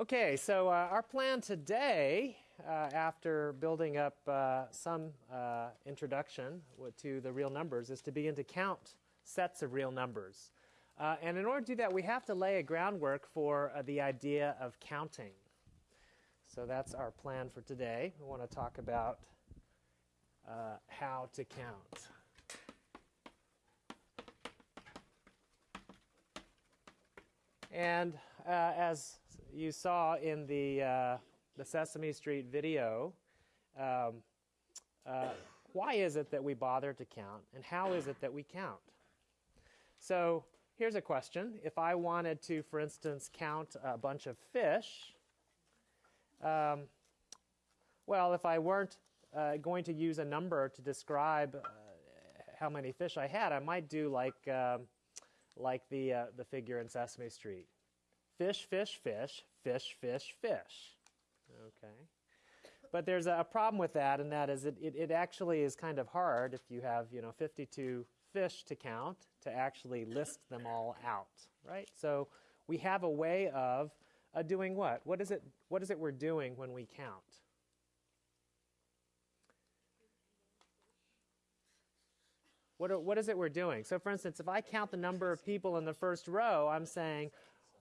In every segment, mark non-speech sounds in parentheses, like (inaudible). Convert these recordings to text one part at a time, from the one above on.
Okay, so uh, our plan today, uh, after building up uh, some uh, introduction to the real numbers, is to begin to count sets of real numbers. Uh, and in order to do that, we have to lay a groundwork for uh, the idea of counting. So that's our plan for today. We want to talk about how to count. And as you saw in the, uh, the Sesame Street video, um, uh, why is it that we bother to count, and how is it that we count? So here's a question. If I wanted to, for instance, count a bunch of fish, um, well, if I weren't uh, going to use a number to describe uh, how many fish I had, I might do like, um, like the, uh, the figure in Sesame Street fish, fish, fish, fish, fish, fish. Okay. But there's a problem with that, and that is it, it, it, actually is kind of hard if you have, you know, 52 fish to count to actually list them all out, right? So we have a way of uh, doing what? What is, it, what is it we're doing when we count? What, what is it we're doing? So for instance, if I count the number of people in the first row, I'm saying,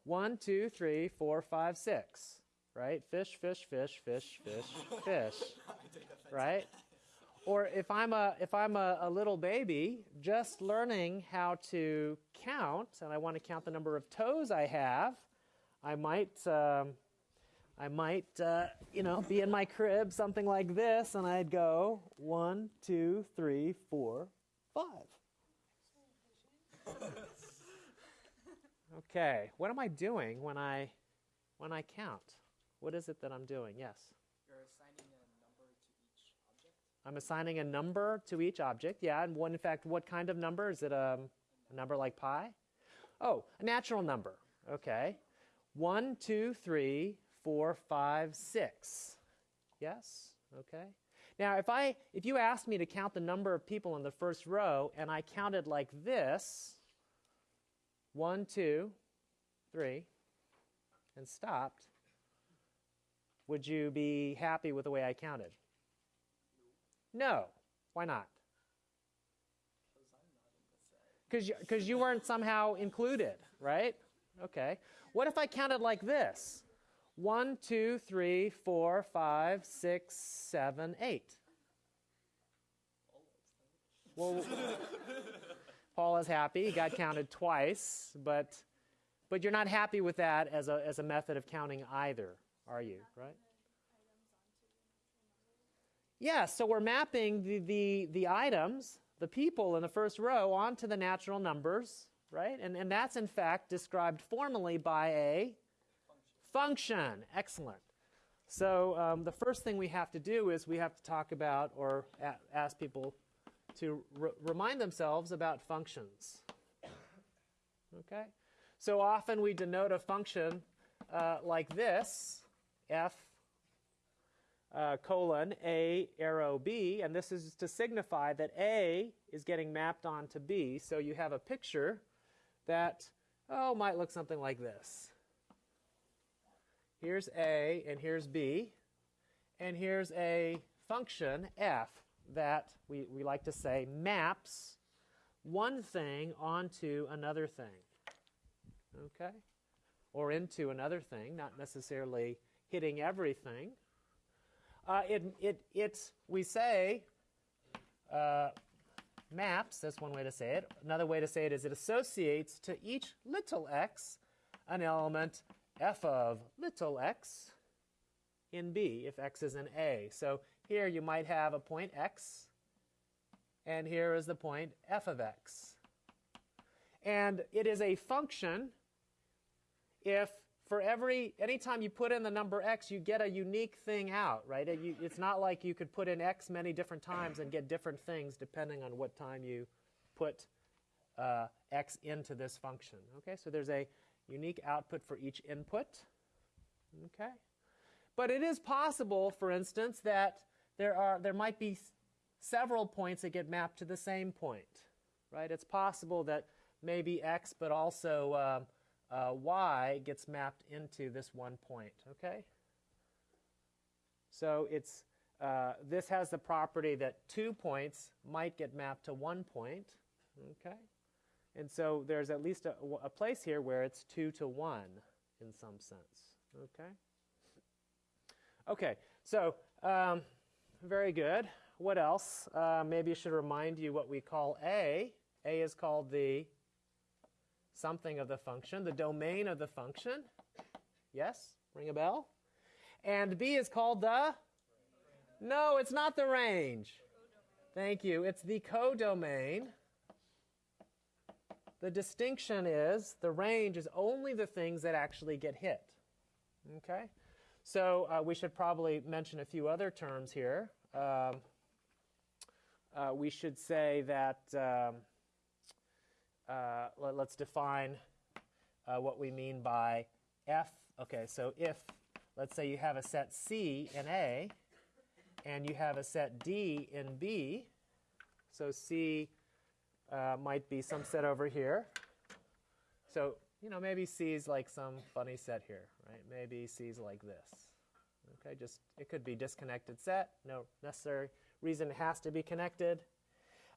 one, two, three, four, five, six. Right? Fish, fish, fish, fish, fish, fish. Right? Or if I'm a if I'm a, a, little baby just learning how to count, and I want to count the number of toes I have, I might um, I might uh, you know be in my crib something like this, and I'd go one, two, three, four, five. Okay, what am I doing when I when I count? What is it that I'm doing? Yes. You're assigning a number to each object. I'm assigning a number to each object. Yeah, and one, in fact, what kind of number is it? Um, a number like pi? Oh, a natural number. Okay. One, two, three, four, five, six. Yes. Okay. Now, if I if you asked me to count the number of people in the first row and I counted like this, one, two, three, and stopped, would you be happy with the way I counted? No. Why not? Because you, you weren't somehow included, right? Okay. What if I counted like this? One, two, three, four, five, six, seven, eight. Well, Paul is happy. He got counted twice, but, but you're not happy with that as a, as a method of counting either, are you? Right? Yeah, so we're mapping the, the, the items, the people in the first row, onto the natural numbers, right? And, and that's in fact described formally by a function. function. Excellent. So um, the first thing we have to do is we have to talk about or ask people to re remind themselves about functions. Okay? So often we denote a function uh, like this, f uh, colon a arrow b, and this is to signify that a is getting mapped onto b. So you have a picture that, oh, might look something like this. Here's a, and here's b, and here's a function f that we, we like to say maps one thing onto another thing. Okay? Or into another thing, not necessarily hitting everything. Uh, it, it, it, we say uh, maps, that's one way to say it. Another way to say it is it associates to each little x an element f of little x in B if x is in A. So here you might have a point x, and here is the point f of x. And it is a function if for every, anytime you put in the number x, you get a unique thing out, right? It, you, it's not like you could put in x many different times and get different things depending on what time you put uh, x into this function. Okay, so there's a unique output for each input. Okay, but it is possible, for instance, that there, are, there might be several points that get mapped to the same point, right? It's possible that maybe x, but also uh, y gets mapped into this one point, okay? So it's, uh, this has the property that two points might get mapped to one point, okay? And so there's at least a, a place here where it's two to one in some sense, okay? Okay, so um, very good. What else? Uh, maybe I should remind you what we call A. A is called the something of the function, the domain of the function. Yes? Ring a bell? And B is called the? No, it's not the range. Thank you. It's the codomain. The distinction is the range is only the things that actually get hit. Okay? So uh, we should probably mention a few other terms here. Um, uh, we should say that um, uh, let, us define uh, what we mean by f. Okay, so if, let's say you have a set C in A, and you have a set D in B, so C uh, might be some set over here. So, you know, maybe C is like some funny set here, right? Maybe C is like this. Okay, just, it could be disconnected set, no necessary reason it has to be connected.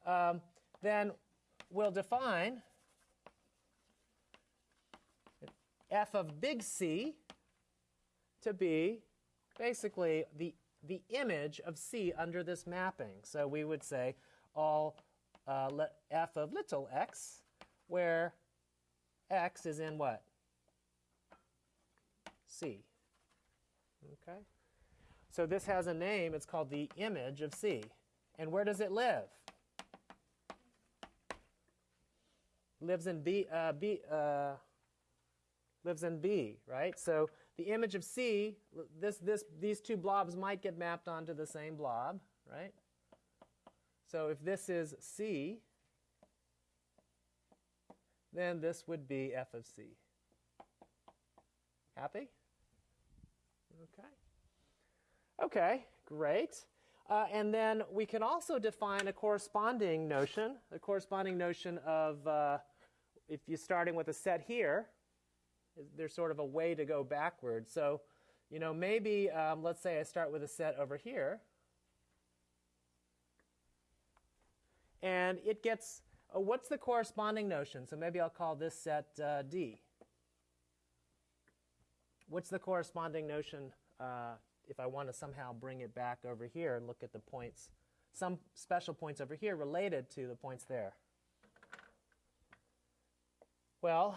Um, then we'll define f of big C to be basically the, the image of C under this mapping. So we would say all uh, f of little x, where x is in what? C. Okay? So this has a name. It's called the image of C. And where does it live? Lives in B, uh, B uh, lives in B, right? So the image of C, this, this, these two blobs might get mapped onto the same blob, right? So if this is C, then this would be f of C. Happy? Okay. Okay, great. Uh, and then we can also define a corresponding notion, a corresponding notion of uh, if you're starting with a set here, there's sort of a way to go backwards. So, you know, maybe um, let's say I start with a set over here. And it gets, uh, what's the corresponding notion? So maybe I'll call this set uh, D. What's the corresponding notion uh, if I want to somehow bring it back over here and look at the points, some special points over here related to the points there? Well,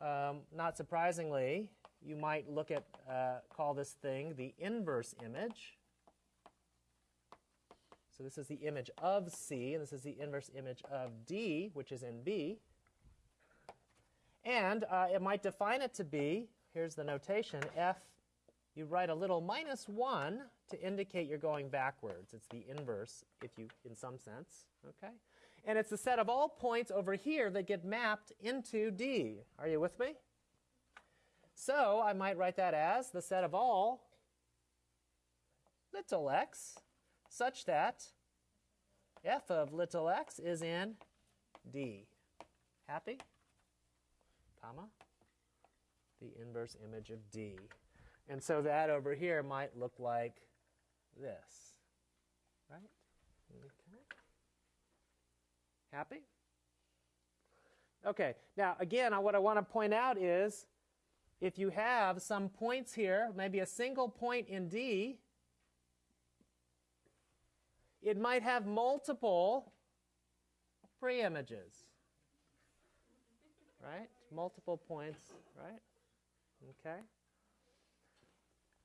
um, not surprisingly, you might look at, uh, call this thing the inverse image. So this is the image of C, and this is the inverse image of D, which is in B. And uh, it might define it to be, here's the notation, f you write a little minus 1 to indicate you're going backwards. It's the inverse, if you, in some sense. Okay? And it's the set of all points over here that get mapped into D. Are you with me? So I might write that as the set of all little x such that f of little x is in D. Happy? Comma? The inverse image of D. And so that over here might look like this. Right? Okay. Happy? Okay, now again, what I want to point out is if you have some points here, maybe a single point in D, it might have multiple preimages. Right? Multiple points, right? Okay.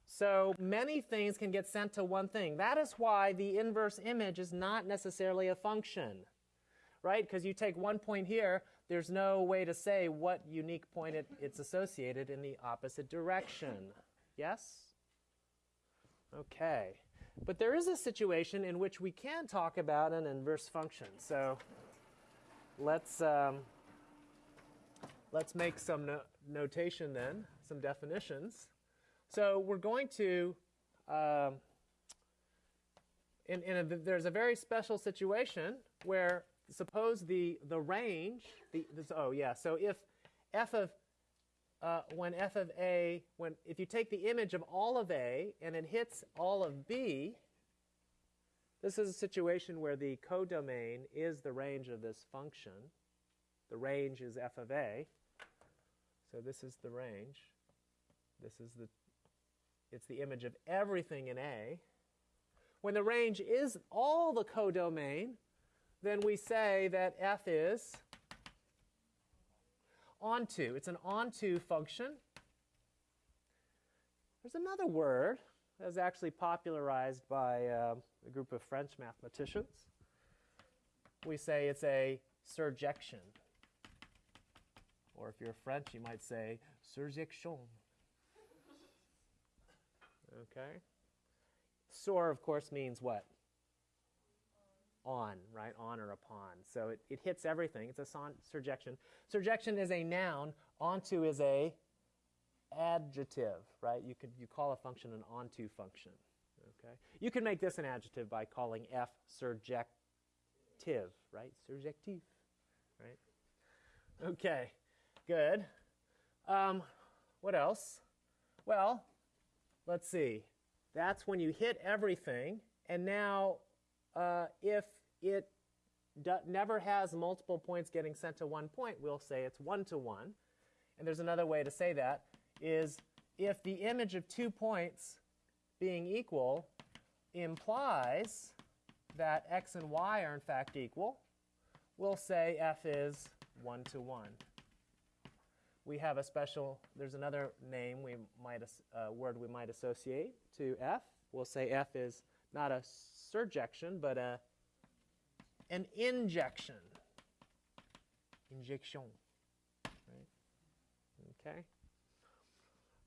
So many things can get sent to one thing. That is why the inverse image is not necessarily a function, right? Because you take one point here, there's no way to say what unique point it, it's associated in the opposite direction. Yes? Okay. But there is a situation in which we can talk about an inverse function. So let's, um, let's make some no notation then, some definitions. So we're going to, um, in, in a, there's a very special situation where suppose the, the range, the, this, oh yeah, so if f of, uh, when f of a, when if you take the image of all of a and it hits all of b, this is a situation where the codomain is the range of this function. The range is f of a. So this is the range. This is the, it's the image of everything in A. When the range is all the codomain, then we say that f is onto. It's an onto function. There's another word that was actually popularized by uh, a group of French mathematicians. We say it's a surjection. Or if you're French, you might say surjection. Okay? Sur, of course, means what? On, right? On or upon. So it, it hits everything. It's a son, surjection. Surjection is a noun. Onto is a adjective, right? You could you call a function an onto function. Okay? You can make this an adjective by calling f surjective, right? Surjective, right? Okay, good. Um, what else? Well, let's see. That's when you hit everything, and now uh, if it never has multiple points getting sent to one point, we'll say it's one to one. And there's another way to say that is if the image of two points being equal implies that x and y are in fact equal, we'll say f is 1 to 1. We have a special, there's another name we might, uh, word we might associate to f. We'll say f is not a surjection, but a, an injection. Injection. Right? Okay.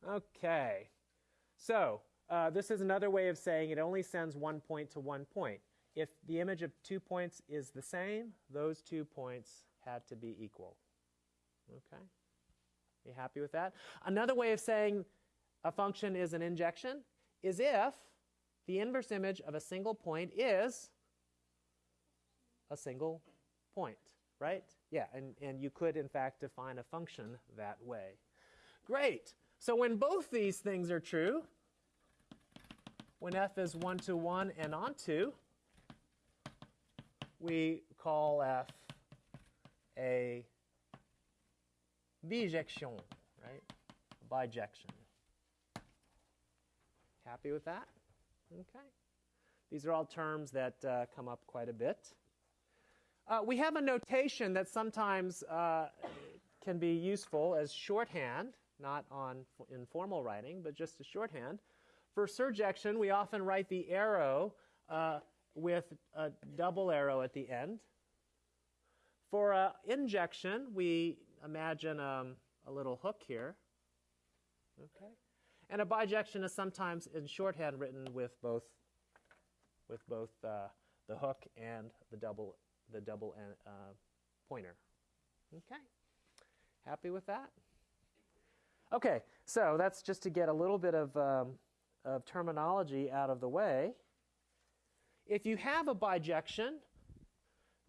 Okay. So uh, this is another way of saying it only sends one point to one point. If the image of two points is the same, those two points had to be equal. Okay? You happy with that? Another way of saying a function is an injection is if the inverse image of a single point is a single point, right? Yeah, and, and you could in fact define a function that way. Great. So when both these things are true, when f is 1 to 1 and onto, we call f a bijection, right? Bijection. Happy with that? Okay. These are all terms that uh, come up quite a bit. Uh, we have a notation that sometimes uh, can be useful as shorthand, not on in formal writing, but just as shorthand. For surjection, we often write the arrow uh, with a double arrow at the end. For uh, injection, we imagine um, a little hook here. Okay. And a bijection is sometimes in shorthand written with both, with both uh, the hook and the double, the double uh, pointer. Okay. Happy with that? Okay, so that's just to get a little bit of, um, of terminology out of the way. If you have a bijection,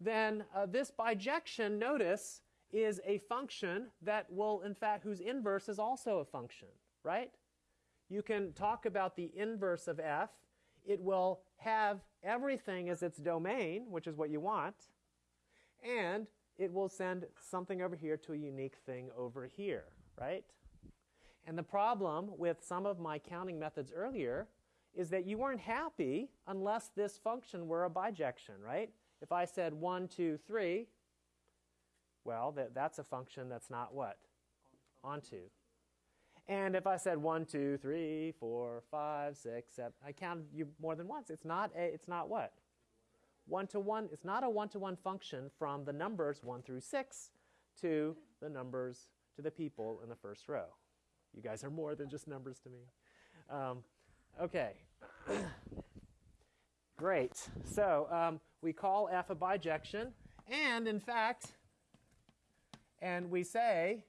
then uh, this bijection, notice, is a function that will, in fact, whose inverse is also a function, right? You can talk about the inverse of f. It will have everything as its domain, which is what you want, and it will send something over here to a unique thing over here, right? And the problem with some of my counting methods earlier is that you weren't happy unless this function were a bijection, right? If I said 1, 2, 3, well, that, that's a function that's not what? Onto. And if I said 1, 2, 3, 4, 5, 6, 7, I counted you more than once. It's not, a, it's not what? One to one, it's not a one to one function from the numbers 1 through 6 to the numbers to the people in the first row. You guys are more than just numbers to me. Um, okay. (coughs) Great. So um, we call f a bijection, and in fact, and we say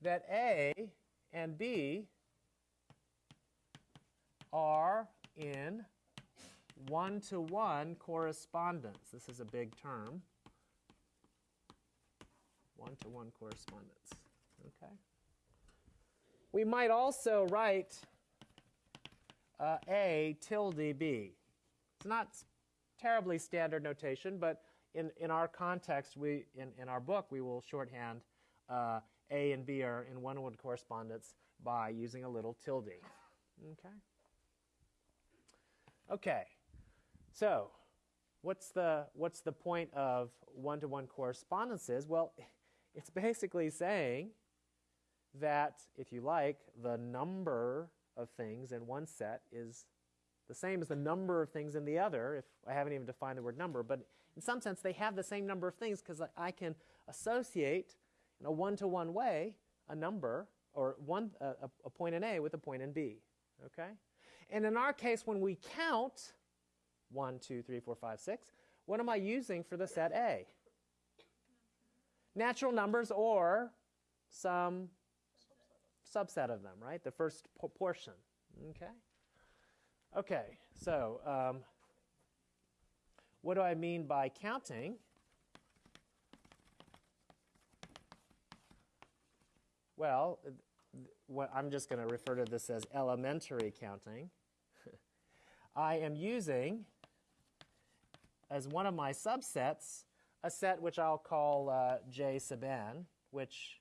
that A and B are in one to one correspondence. This is a big term. One to one correspondence. Okay? we might also write uh, A tilde B. It's not terribly standard notation, but in, in our context, we, in, in our book, we will shorthand uh, A and B are in one word correspondence by using a little tilde. Okay? Okay. So, what's the, what's the point of one to one correspondences? Well, (laughs) it's basically saying that, if you like, the number of things in one set is the same as the number of things in the other, if I haven't even defined the word number, but in some sense they have the same number of things because I can associate in a one to one way a number or one, a, a point in A with a point in B. Okay? And in our case, when we count 1, 2, 3, 4, 5, 6, what am I using for the set A? Natural numbers or some subset of them, right? The first portion. Okay? Okay, so um, what do I mean by counting? Well, what I'm just going to refer to this as elementary counting. (laughs) I am using as one of my subsets a set which I'll call uh, J sub n, which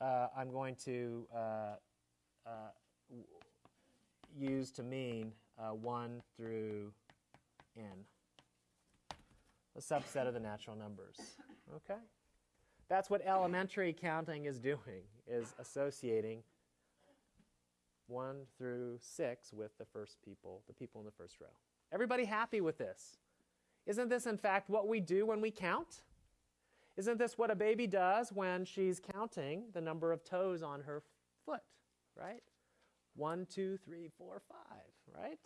uh, I'm going to uh, uh, use to mean uh, 1 through n, a subset of the natural numbers. Okay? That's what elementary counting is doing, is associating 1 through 6 with the first people, the people in the first row. Everybody happy with this? Isn't this, in fact, what we do when we count? Isn't this what a baby does when she's counting the number of toes on her foot, right? One, two, three, four, five, right?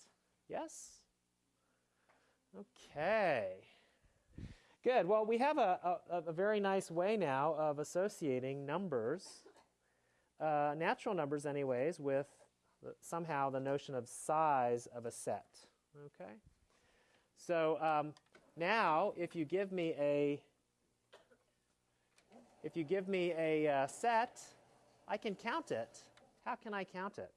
Yes? Okay. Good. Well, we have a, a, a very nice way now of associating numbers, uh, natural numbers, anyways, with the, somehow the notion of size of a set. Okay? So um, now, if you give me a if you give me a uh, set, I can count it. How can I count it?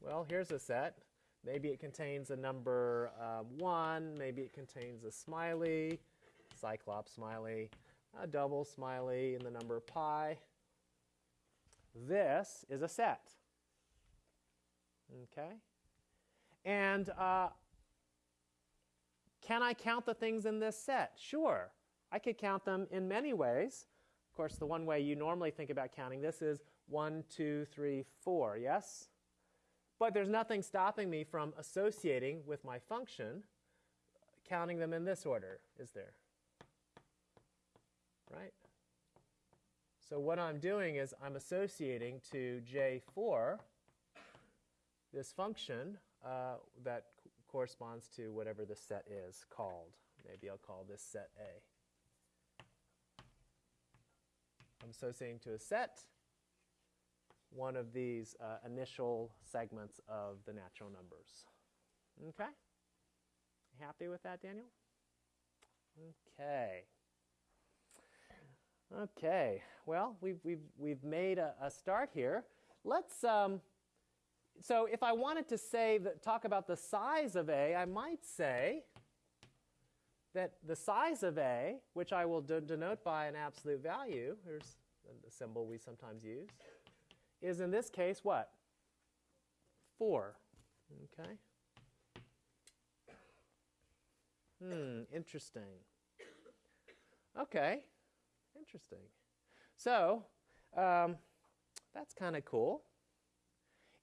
Well, here's a set. Maybe it contains a number um, 1, maybe it contains a smiley, cyclops smiley, a double smiley, and the number pi. This is a set. Okay? And uh, can I count the things in this set? Sure. I could count them in many ways. Of course, the one way you normally think about counting this is 1, 2, 3, 4, yes? But there's nothing stopping me from associating with my function, counting them in this order, is there? Right? So what I'm doing is I'm associating to J4 this function uh, that corresponds to whatever the set is called. Maybe I'll call this set A. I'm associating to a set one of these uh, initial segments of the natural numbers. Okay? Happy with that, Daniel? Okay. Okay. Well, we've, we've, we've made a, a start here. Let's. Um, so, if I wanted to say that, talk about the size of A, I might say that the size of A, which I will de- denote by an absolute value, here's the symbol we sometimes use, is in this case what? 4. Okay. Hmm, interesting. Okay, interesting. So, um, that's kind of cool.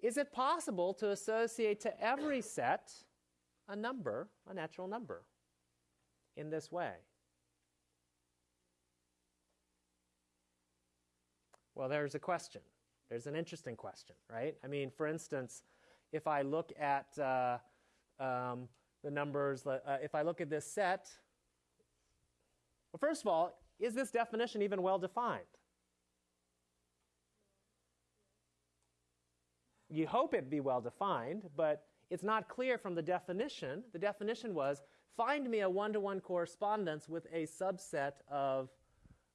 Is it possible to associate to every set a number, a natural number, in this way? Well, there's a question. There's an interesting question, right? I mean, for instance, if I look at uh, um, the numbers, uh, if I look at this set, well, first of all, is this definition even well defined? You hope it be well defined, but it's not clear from the definition. The definition was find me a one to one correspondence with a subset of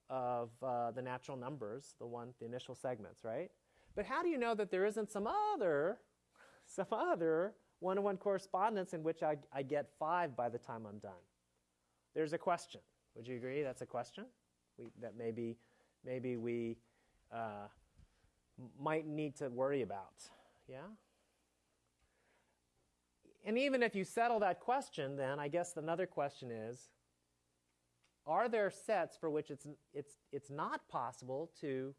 of uh, the natural numbers, the one, the initial segments, right? But how do you know that there isn't some other, some other one-to-one correspondence in which I, I get five by the time I'm done? There's a question. Would you agree that's a question? We, that maybe, maybe we uh, might need to worry about. Yeah? And even if you settle that question, then I guess another question is are there sets for which it's, it's, it's not possible to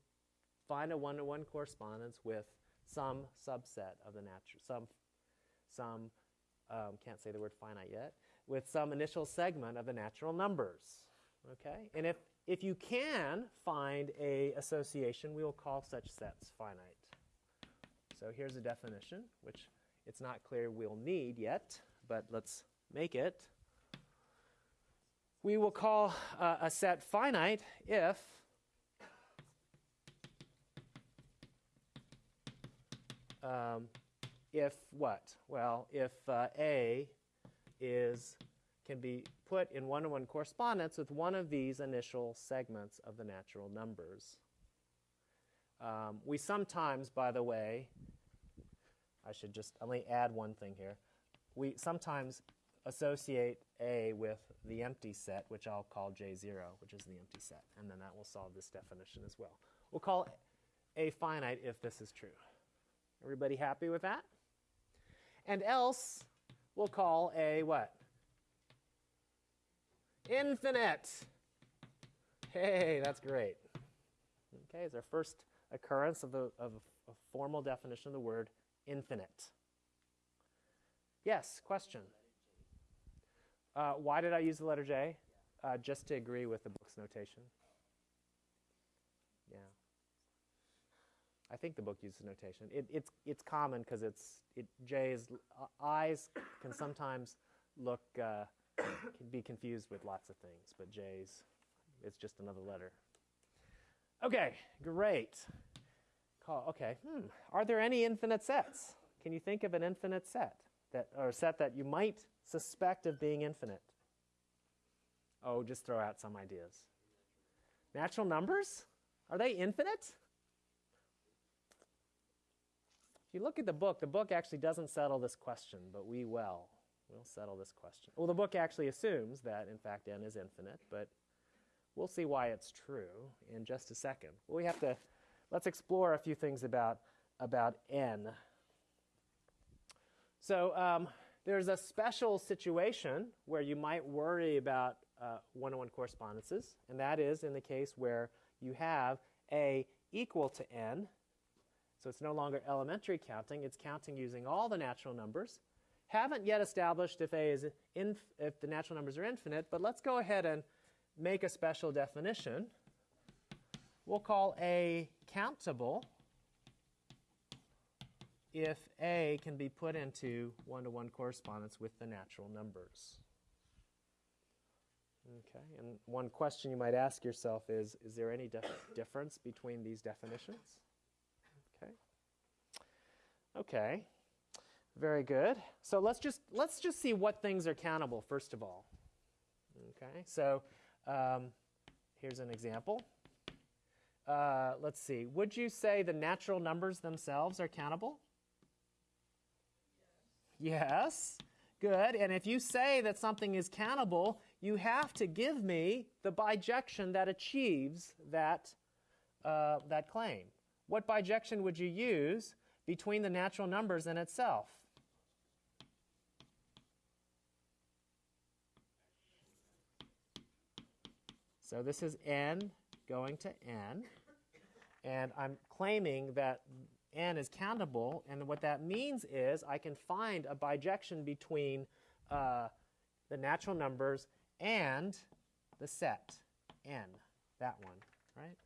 find a one-to-one correspondence with some subset of the natural, some, some um, can't say the word finite yet, with some initial segment of the natural numbers. Okay? And if, if you can find a association, we will call such sets finite. So here's a definition, which it's not clear we'll need yet, but let's make it. We will call uh, a set finite if um, if what? Well, if uh, A is can be put in one-to-one correspondence with one of these initial segments of the natural numbers. Um, we sometimes, by the way, I should just only add one thing here. We sometimes associate A with the empty set, which I'll call J0, which is the empty set, and then that will solve this definition as well. We'll call A finite if this is true. Everybody happy with that? And else, we'll call A what? Infinite. Hey, that's great. Okay, it's our first occurrence of, the, of a formal definition of the word infinite. Yes, question? Uh, why did I use the letter J? Uh, just to agree with the book's notation. Yeah. I think the book uses notation. It, it's, it's common because it's, it, J is, uh, can sometimes look, uh, can be confused with lots of things, but J's, it's just another letter. Okay, great. Call, okay, hmm. Are there any infinite sets? Can you think of an infinite set? That, or a set that you might suspect of being infinite? Oh, just throw out some ideas. Natural numbers? Are they infinite? If you look at the book, the book actually doesn't settle this question, but we will. We'll settle this question. Well, the book actually assumes that, in fact, n is infinite, but we'll see why it's true in just a second. Well, we have to, let's explore a few things about, about n. So um, there's a special situation where you might worry about uh, one-to-one correspondences, and that is in the case where you have a equal to n, so it's no longer elementary counting, it's counting using all the natural numbers. Haven't yet established if a is if the natural numbers are infinite, but let's go ahead and make a special definition. We'll call a countable if a can be put into one-to-one correspondence with the natural numbers. Okay, and one question you might ask yourself is, is there any difference between these definitions? Okay. Very good. So let's just let's just see what things are countable first of all. Okay. So um, here's an example. Uh, let's see. Would you say the natural numbers themselves are countable? Yes. Good. And if you say that something is countable, you have to give me the bijection that achieves that, uh, that claim. What bijection would you use between the natural numbers and itself? So this is n going to n, and I'm claiming that n is countable, and what that means is I can find a bijection between uh, the natural numbers and the set n, that one, right?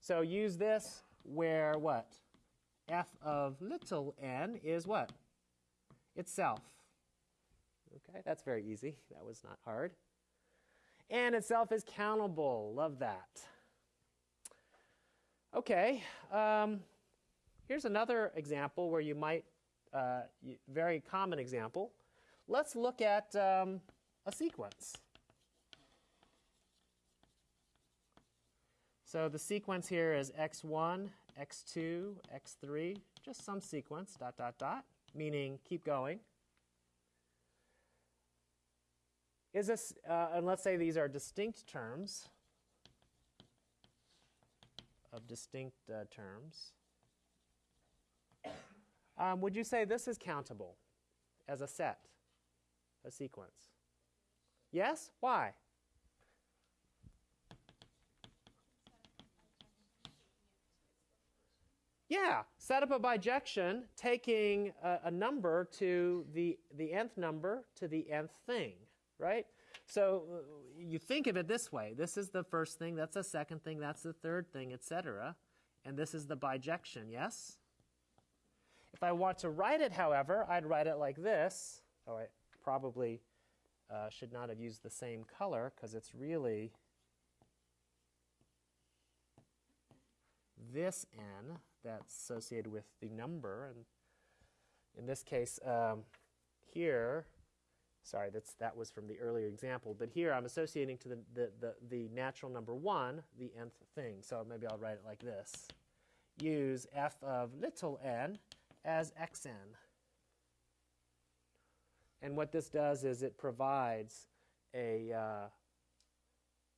So use this where what? F of little n is what? Itself. Okay, that's very easy. That was not hard. And itself is countable. Love that. Okay, um, here's another example where you might, uh, very common example. Let's look at um, a sequence. So the sequence here is x1, x2, x3, just some sequence, dot, dot, dot, meaning keep going. Is this, uh, and let's say these are distinct terms, of distinct uh, terms. Um, would you say this is countable as a set, a sequence? Yes? Why? Yeah, set up a bijection taking a, a, number to the, the nth number to the nth thing, right? So uh, you think of it this way. This is the first thing, that's the second thing, that's the third thing, etc. And this is the bijection, yes? If I want to write it, however, I'd write it like this. Oh, I probably uh, should not have used the same color because it's really this n that's associated with the number. And in this case, um, here, sorry, that's, that was from the earlier example, but here I'm associating to the, the, the, the natural number 1 the nth thing. So maybe I'll write it like this. Use f of little n as xn. And what this does is it provides a, uh,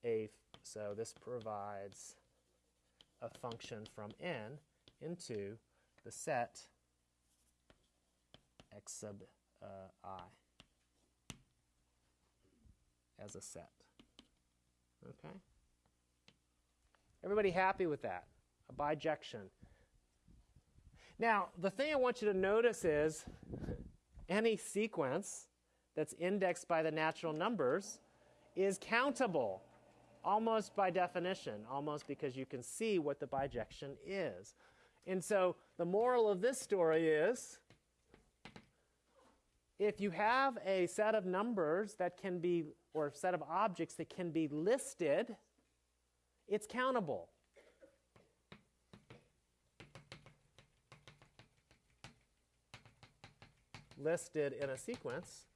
a so this provides a function from n into the set x sub uh, i as a set. Okay? Everybody happy with that? A bijection. Now, the thing I want you to notice is any sequence that's indexed by the natural numbers is countable, almost by definition, almost because you can see what the bijection is. And so the moral of this story is if you have a set of numbers that can be, or a set of objects that can be listed, it's countable. listed in a sequence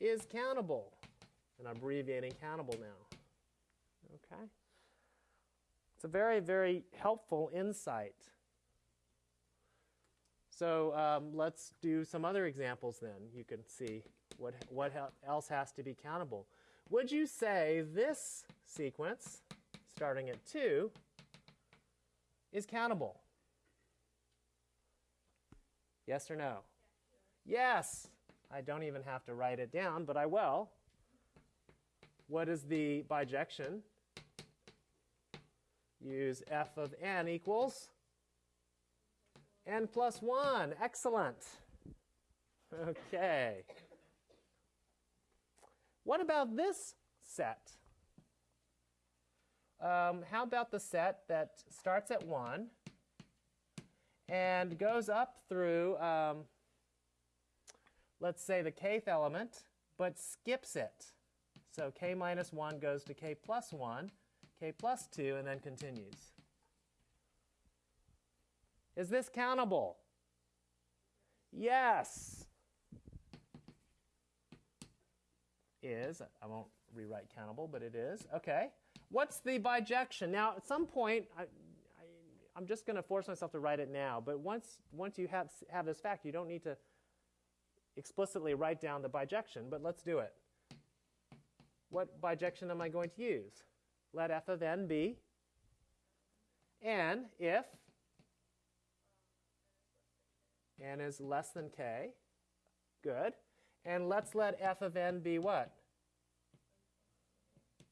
is countable. And I'm abbreviating countable now. Okay? It's a very, very helpful insight. So um, let's do some other examples then. You can see what, what else has to be countable. Would you say this sequence, starting at 2, is countable? Yes or no? Yes. I don't even have to write it down, but I will. What is the bijection? Use f of n equals n plus 1. Excellent. Okay. What about this set? Um, how about the set that starts at 1 and goes up through, um, let's say, the kth element, but skips it. So k minus 1 goes to k plus 1, k plus 2, and then continues. Is this countable? Yes. Is, I won't rewrite countable, but it is. Okay. What's the bijection? Now, at some point, I, I'm just going to force myself to write it now. But once, once you have, have this fact, you don't need to explicitly write down the bijection, but let's do it. What bijection am I going to use? Let f of n be n if n is less than k. Good. And let's let f of n be what?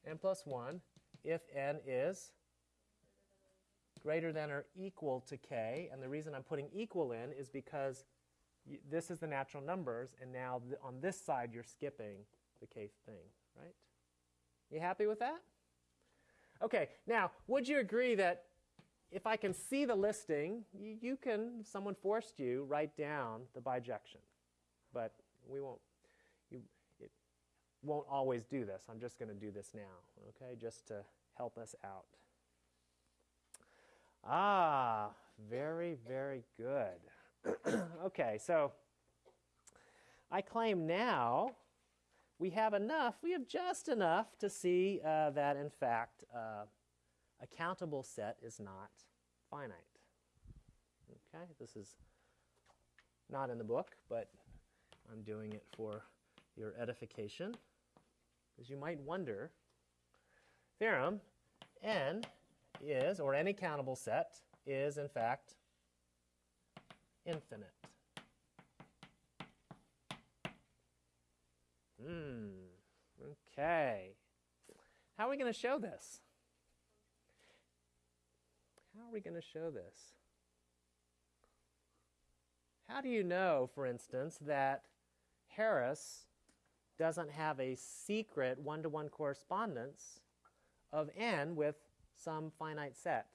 n plus 1 if n is greater than or equal to k. And the reason I'm putting equal in is because this is the natural numbers, and now on this side you're skipping the k thing, right? You happy with that? Okay, now, would you agree that if I can see the listing, you, you can, if someone forced you, write down the bijection. But we won't, you, it won't always do this. I'm just going to do this now, okay, just to help us out. Ah, very, very good. (clears throat) okay, so I claim now we have enough, we have just enough to see uh, that in fact uh, a countable set is not finite. Okay, this is not in the book, but I'm doing it for your edification. Because you might wonder, theorem, n is, or any countable set, is in fact infinite. Hmm, okay. How are we going to show this? How are we going to show this? How do you know, for instance, that Harris doesn't have a secret one to one correspondence of n with some finite set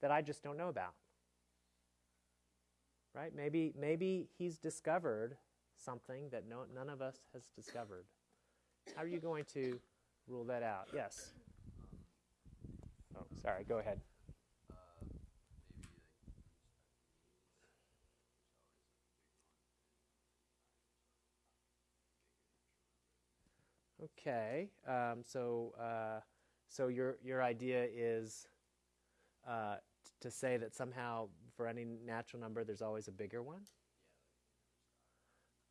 that I just don't know about? Right? Maybe, maybe he's discovered something that no, none of us has discovered. How are you going to rule that out? Yes. Oh, sorry. Go ahead. Okay, um, so uh, so your your idea is uh, to say that somehow for any natural number there's always a bigger one.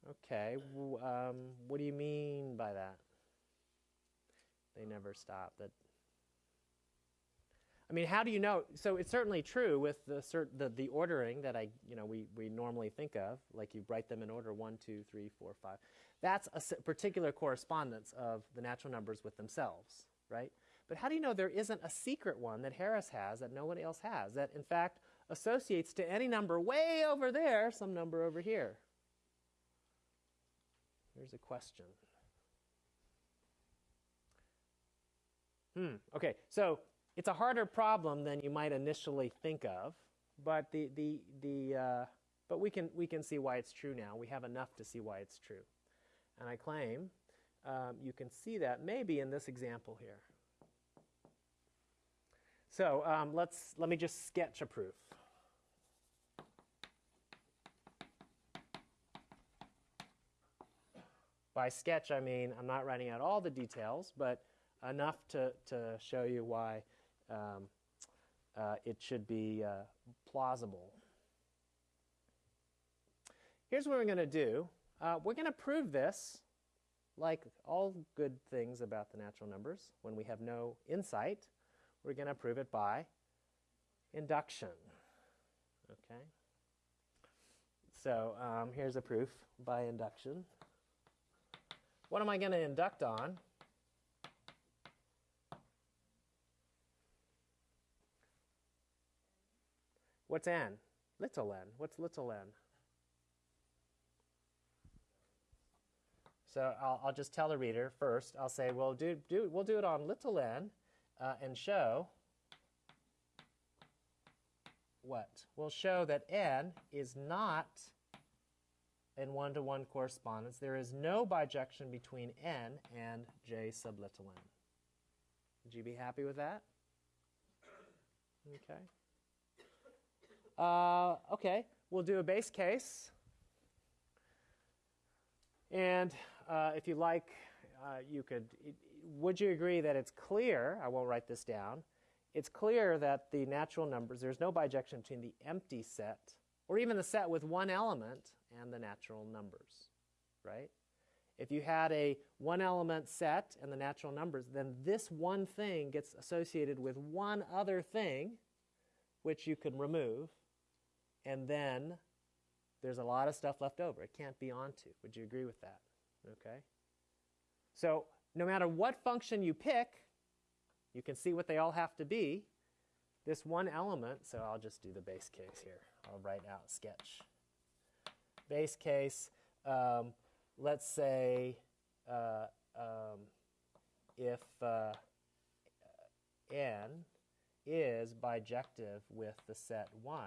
Okay, um, what do you mean by that? They never stop. That. I mean, how do you know? So it's certainly true with the, cert- the the ordering that I you know we we normally think of, like you write them in order one, two, three, four, five. That's a particular correspondence of the natural numbers with themselves, right? But how do you know there isn't a secret one that Harris has that nobody else has, that in fact associates to any number way over there some number over here? Here's a question. Hmm, okay, so it's a harder problem than you might initially think of, but the, the, the, uh, but we can, we can see why it's true now. We have enough to see why it's true. And I claim um, you can see that maybe in this example here. So um, let's, let me just sketch a proof. By sketch, I mean I'm not writing out all the details, but enough to, to show you why um, uh, it should be uh, plausible. Here's what we're going to do. Uh, we're going to prove this, like all good things about the natural numbers, when we have no insight, we're going to prove it by induction. Okay? So um, here's a proof by induction. What am I going to induct on? What's n? Little n. What's little n? So I'll, I'll just tell the reader first. I'll say, well, do, do, we'll do it on little n uh, and show what? We'll show that n is not in one-to-one correspondence. There is no bijection between n and j sub little n. Would you be happy with that? Okay. Uh, okay, we'll do a base case. And uh, if you like, uh, you could, would you agree that it's clear, I won't write this down, it's clear that the natural numbers, there's no bijection between the empty set, or even the set with one element, and the natural numbers, right? If you had a one element set and the natural numbers, then this one thing gets associated with one other thing, which you can remove, and then there's a lot of stuff left over. It can't be onto. Would you agree with that? Okay? So no matter what function you pick, you can see what they all have to be. This one element, so I'll just do the base case here. I'll write out sketch. Base case, um, let's say uh, um, if uh, n is bijective with the set 1,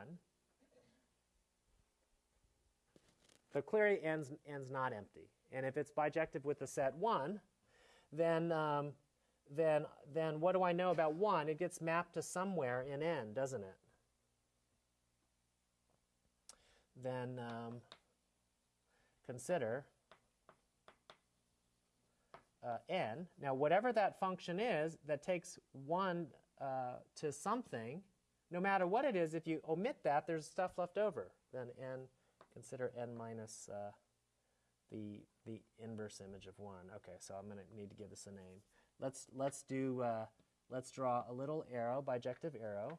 so clearly n's, n's not empty. And if it's bijective with the set 1, then, um, then, then what do I know about 1? It gets mapped to somewhere in n, doesn't it? Then um, consider uh, n. Now, whatever that function is that takes 1 uh, to something, no matter what it is, if you omit that, there's stuff left over. Then n, consider n minus uh, the, the inverse image of 1. Okay, so I'm going to need to give this a name. Let's, let's, do, uh, let's draw a little arrow, bijective arrow.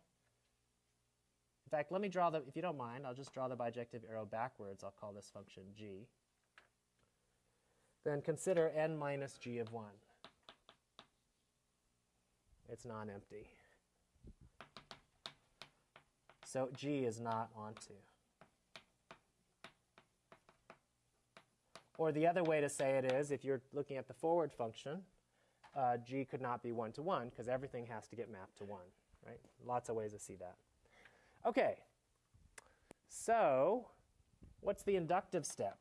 In fact, let me draw the, if you don't mind, I'll just draw the bijective arrow backwards. I'll call this function g. Then consider n minus g of 1. It's non-empty. So g is not onto. Or the other way to say it is, if you're looking at the forward function, uh, g could not be 1 to 1 because everything has to get mapped to 1. Right? Lots of ways to see that. Okay, so what's the inductive step?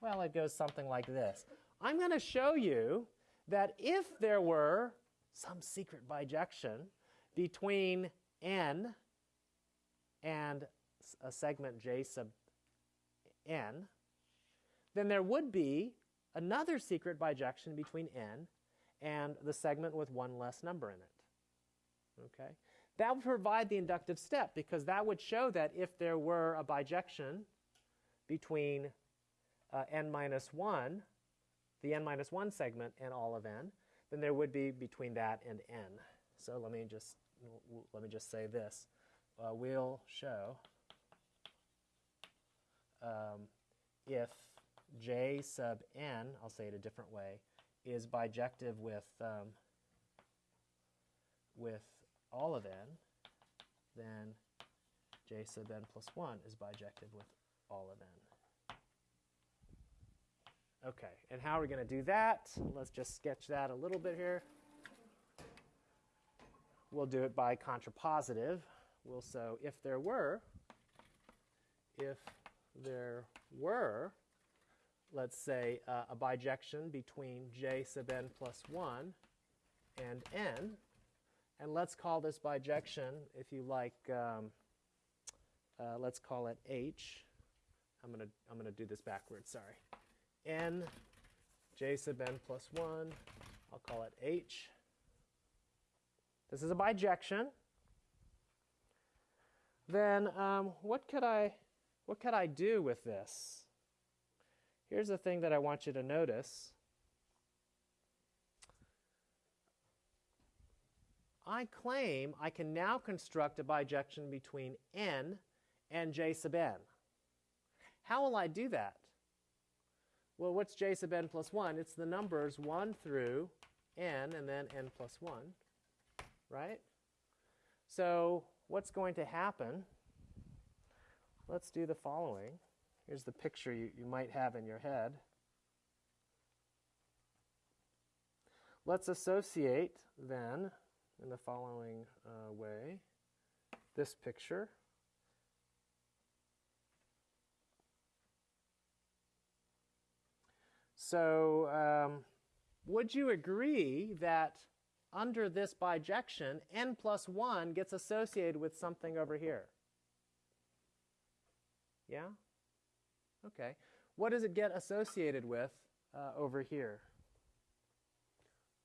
Well, it goes something like this. I'm going to show you that if there were some secret bijection between n and a segment j sub n, then there would be another secret bijection between n and the segment with one less number in it. Okay? That would provide the inductive step because that would show that if there were a bijection between uh, n minus 1, the n minus 1 segment and all of n, then there would be between that and n. So let me just, let me just say this. Uh, we'll show um, if j sub n, I'll say it a different way, is bijective with, um, with all of n, then j sub n plus 1 is bijective with all of n. Okay, and how are we going to do that? Let's just sketch that a little bit here. We'll do it by contrapositive. We'll so if there were, if there were, let's say, uh, a bijection between j sub n plus 1 and n, and let's call this bijection, if you like, um, uh, let's call it h. I'm going to I'm to do this backwards, sorry. n, j sub n plus 1, I'll call it h. This is a bijection. Then um, what could I what could I do with this? Here's the thing that I want you to notice. I claim I can now construct a bijection between n and j sub n. How will I do that? Well, what's j sub n plus 1? It's the numbers 1 through n and then n plus 1, right? So what's going to happen? Let's do the following. Here's the picture you, you might have in your head. Let's associate then in the following uh, way this picture. So, um, would you agree that under this bijection, n plus 1 gets associated with something over here? Yeah? Okay. What does it get associated with uh, over here?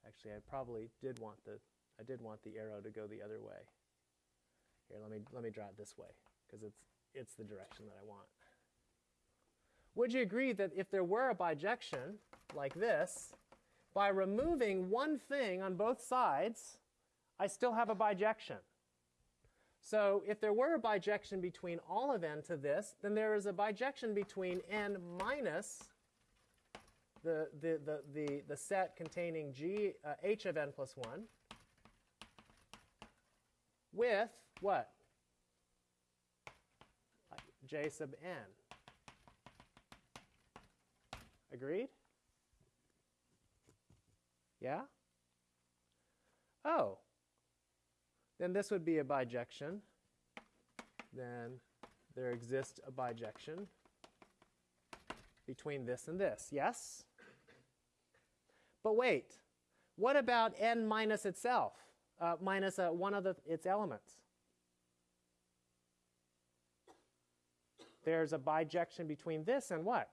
Actually, I probably did want the I did want the arrow to go the other way. Here, let me let me draw it this way because it's it's the direction that I want. Would you agree that if there were a bijection like this, by removing one thing on both sides, I still have a bijection? So if there were a bijection between all of n to this, then there is a bijection between n minus the, the, the, the, the set containing g, uh, h of n plus 1 with what? j sub n. Agreed? Yeah? Oh, then this would be a bijection. Then there exists a bijection between this and this. Yes? But wait, what about n minus itself, uh, minus uh, one of the, its elements? There's a bijection between this and what?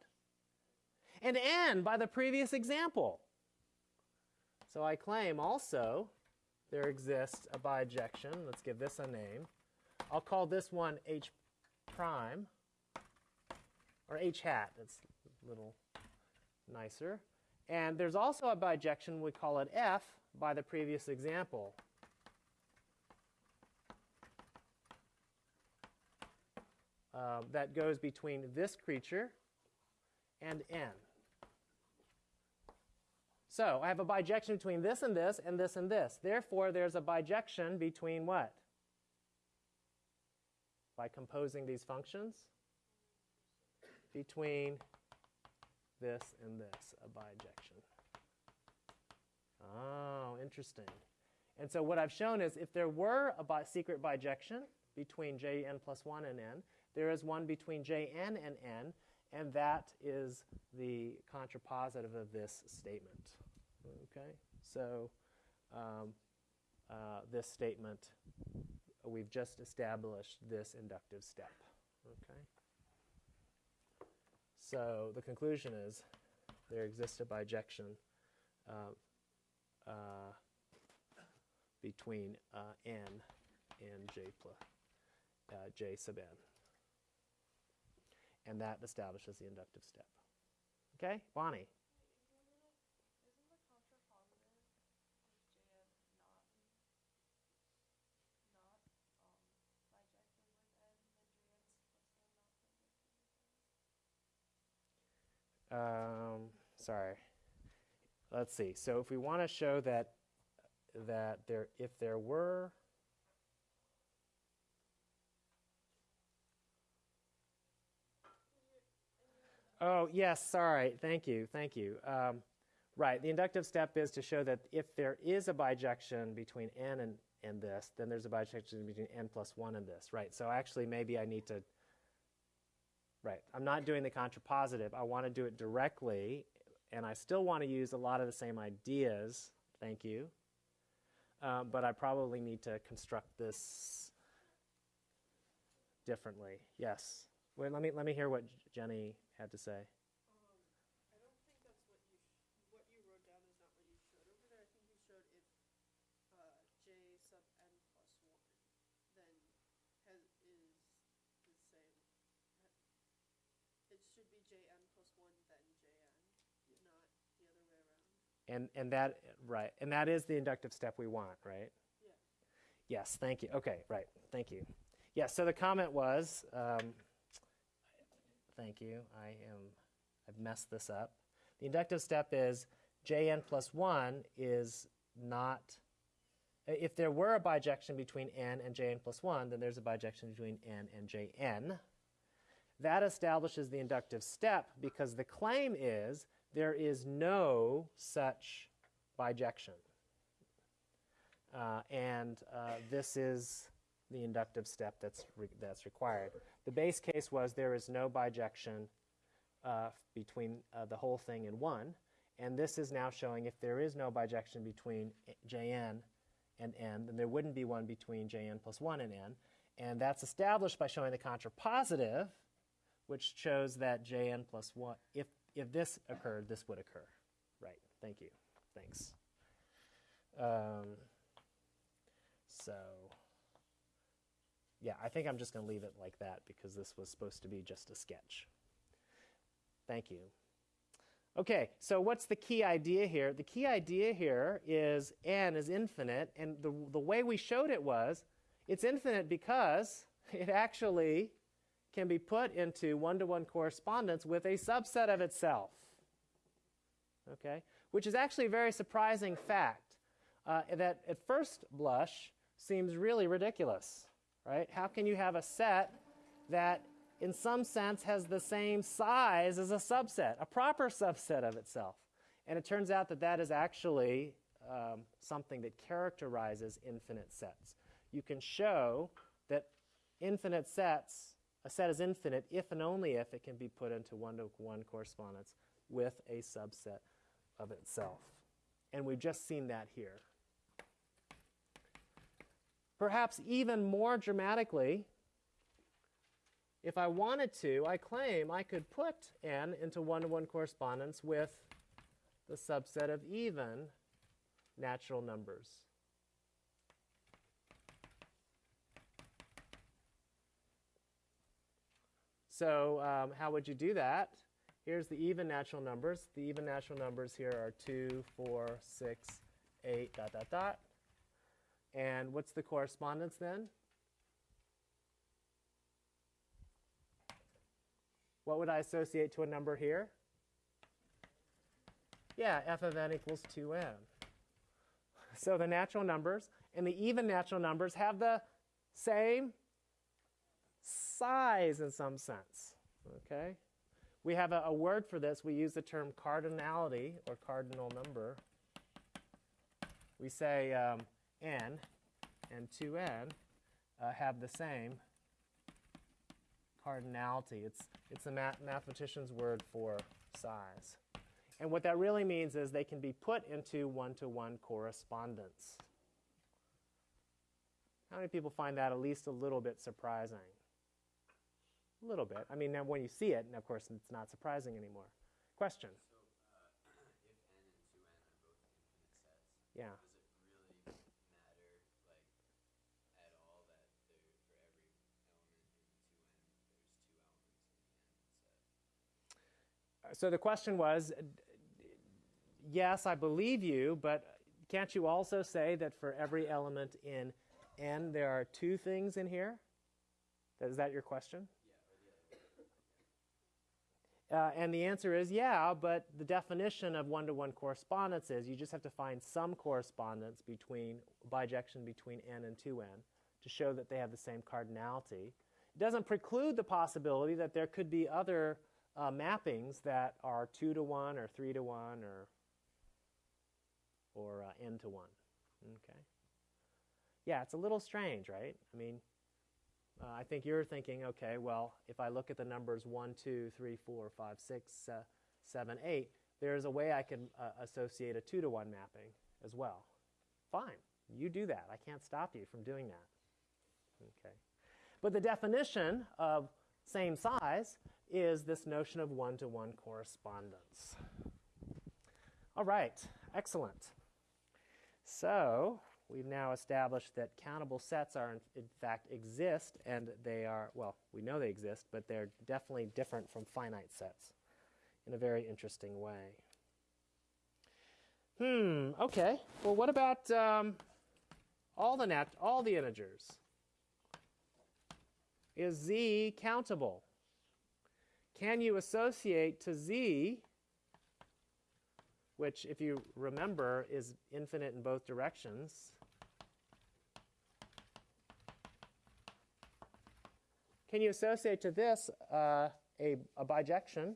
and n by the previous example. So I claim also there exists a bijection. Let's give this a name. I'll call this one h prime, or h hat. It's a little nicer. And there's also a bijection, we call it f by the previous example. Um, that goes between this creature and n. So I have a bijection between this and this and this and this. Therefore, there's a bijection between what? By composing these functions? Between this and this, a bijection. Oh, interesting. And so what I've shown is if there were a bi secret bijection between jn plus 1 and n, there is one between jn and n, and that is the contrapositive of this statement. Okay, so um, uh, this statement, we've just established this inductive step. Okay. So the conclusion is there exists a bijection uh, uh, between uh, n and j plus uh, j sub n. And that establishes the inductive step. Okay, Bonnie? Um, sorry. Let's see. So if we want to show that that there, if there were Oh, yes, sorry. Thank you. Thank you. Um, right. The inductive step is to show that if there is a bijection between n and, and this, then there's a bijection between n plus 1 and this. Right. So actually, maybe I need to. Right. I'm not doing the contrapositive. I want to do it directly, and I still want to use a lot of the same ideas. Thank you. Um, but I probably need to construct this differently. Yes. Wait, let me let me hear what Jenny had to say. Um, I don't think that's what you sh- what you wrote down is not what you showed over there. I think you showed if uh, j sub n plus one, then has is the same. It should be jn plus one then jn, not the other way around. And and that right, and that is the inductive step we want, right? Yeah. Yes, thank you. Okay, right, thank you. Yes, so the comment was, um, thank you. I am, I've messed this up. The inductive step is jn plus one is not. If there were a bijection between n and jn plus one, then there's a bijection between n and jn. That establishes the inductive step because the claim is there is no such bijection. Uh, and uh, this is the inductive step that's, re- that's required. The base case was there is no bijection uh, between uh, the whole thing and 1. And this is now showing if there is no bijection between jn and n, then there wouldn't be one between jn plus 1 and n. And that's established by showing the contrapositive, which shows that jn plus 1, if, if this occurred, this would occur. Right, thank you. Thanks. Um, so, yeah, I think I'm just going to leave it like that because this was supposed to be just a sketch. Thank you. Okay, so what's the key idea here? The key idea here is n is infinite, and the, the way we showed it was it's infinite because (laughs) it actually can be put into one to one correspondence with a subset of itself. Okay, which is actually a very surprising fact uh, that at first blush seems really ridiculous, right? How can you have a set that in some sense has the same size as a subset, a proper subset of itself? And it turns out that that is actually um, something that characterizes infinite sets. You can show that infinite sets, a set is infinite if and only if it can be put into one to one correspondence with a subset of itself. And we've just seen that here. Perhaps even more dramatically, if I wanted to, I claim I could put n into one-to-one correspondence with the subset of even natural numbers. So um, how would you do that? Here's the even natural numbers. The even natural numbers here are 2, 4, 6, 8, dot, dot, dot. And what's the correspondence then? What would I associate to a number here? Yeah, f of n equals 2n. So the natural numbers and the even natural numbers have the same size in some sense. Okay? We have a, a word for this. We use the term cardinality or cardinal number. We say um, n and 2n uh, have the same cardinality. It's, it's a math mathematician's word for size. And what that really means is they can be put into one-to-one correspondence. How many people find that at least a little bit surprising? A little bit. I mean, now when you see it, and of course it's not surprising anymore. Question? So, uh, if n and 2n are both infinite sets, Yeah. does it really matter, like, at all that there, for every element in 2n, there's two elements in the n set? So the question was, uh, yes, I believe you, but can't you also say that for every element in n, there are two things in here? Is that your question? Uh, and the answer is yeah, but the definition of one-to-one correspondence is you just have to find some correspondence between bijection between n and 2n to show that they have the same cardinality. It doesn't preclude the possibility that there could be other uh, mappings that are 2 to 1 or 3 to 1 or or uh, n to 1. Okay. Yeah, it's a little strange, right? I mean, uh, I think you're thinking, okay, well, if I look at the numbers 1, 2, 3, 4, 5, 6, uh, 7, 8, there's a way I can uh, associate a 2 to 1 mapping as well. Fine, you do that. I can't stop you from doing that. Okay. But the definition of same size is this notion of one to one correspondence. All right, excellent. So we've now established that countable sets are in, in, fact exist and they are well we know they exist but they're definitely different from finite sets in a very interesting way. Hmm okay. Well what about um, all the nat all the integers? Is z countable? Can you associate to z which if you remember is infinite in both directions Can you associate to this uh, a, a, bijection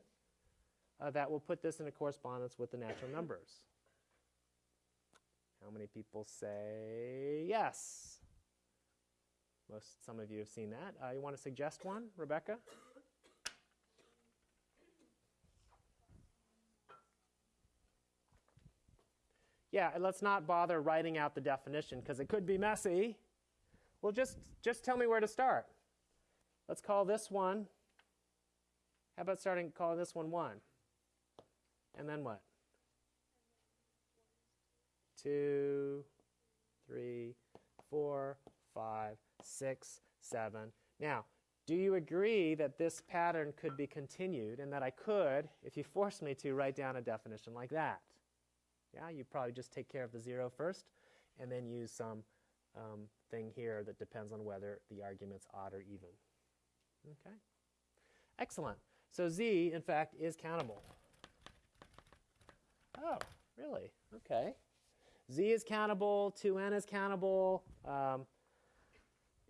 uh, that will put this in a correspondence with the natural numbers? How many people say yes? Most, some of you have seen that. Uh, you want to suggest one, Rebecca? Yeah, let's not bother writing out the definition because it could be messy. Well, just, just tell me where to start. Let's call this one, how about starting calling this one 1? And then what? 2, 3, 4, 5, 6, 7. Now, do you agree that this pattern could be continued and that I could, if you force me to, write down a definition like that? Yeah, you probably just take care of the 0 first and then use some um, thing here that depends on whether the argument's odd or even. Okay. Excellent. So z, in fact, is countable. Oh, really? Okay. z is countable, 2n is countable. Um,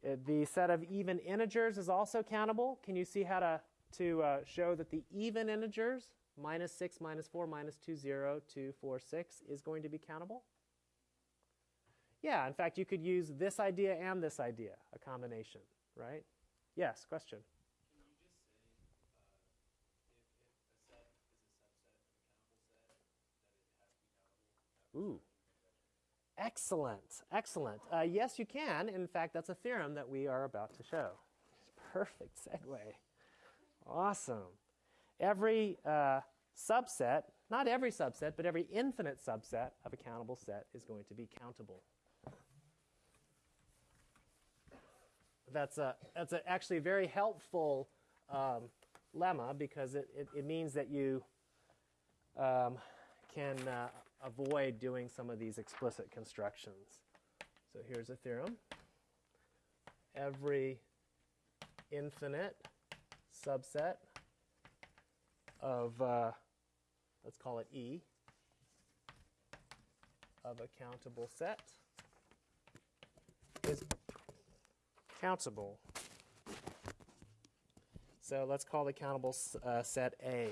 uh, the set of even integers is also countable. Can you see how to, to uh, show that the even integers, minus 6, minus 4, minus 2, 0, 2, 4, 6, is going to be countable? Yeah, in fact, you could use this idea and this idea, a combination, right? Yes, question. Can you just say, uh, if, if a set is a subset of a countable set, that it has to be countable? Ooh. Excellent, excellent. Uh, yes, you can. In fact, that's a theorem that we are about to show. Perfect segue. Awesome. Every uh, subset, not every subset, but every infinite subset of a countable set is going to be countable. That's, a, that's a, actually very helpful um, lemma because it, it, it means that you um, can uh, avoid doing some of these explicit constructions. So here's a theorem. Every infinite subset of, uh, let's call it E, of a countable set is countable. So let's call the countable uh, set A.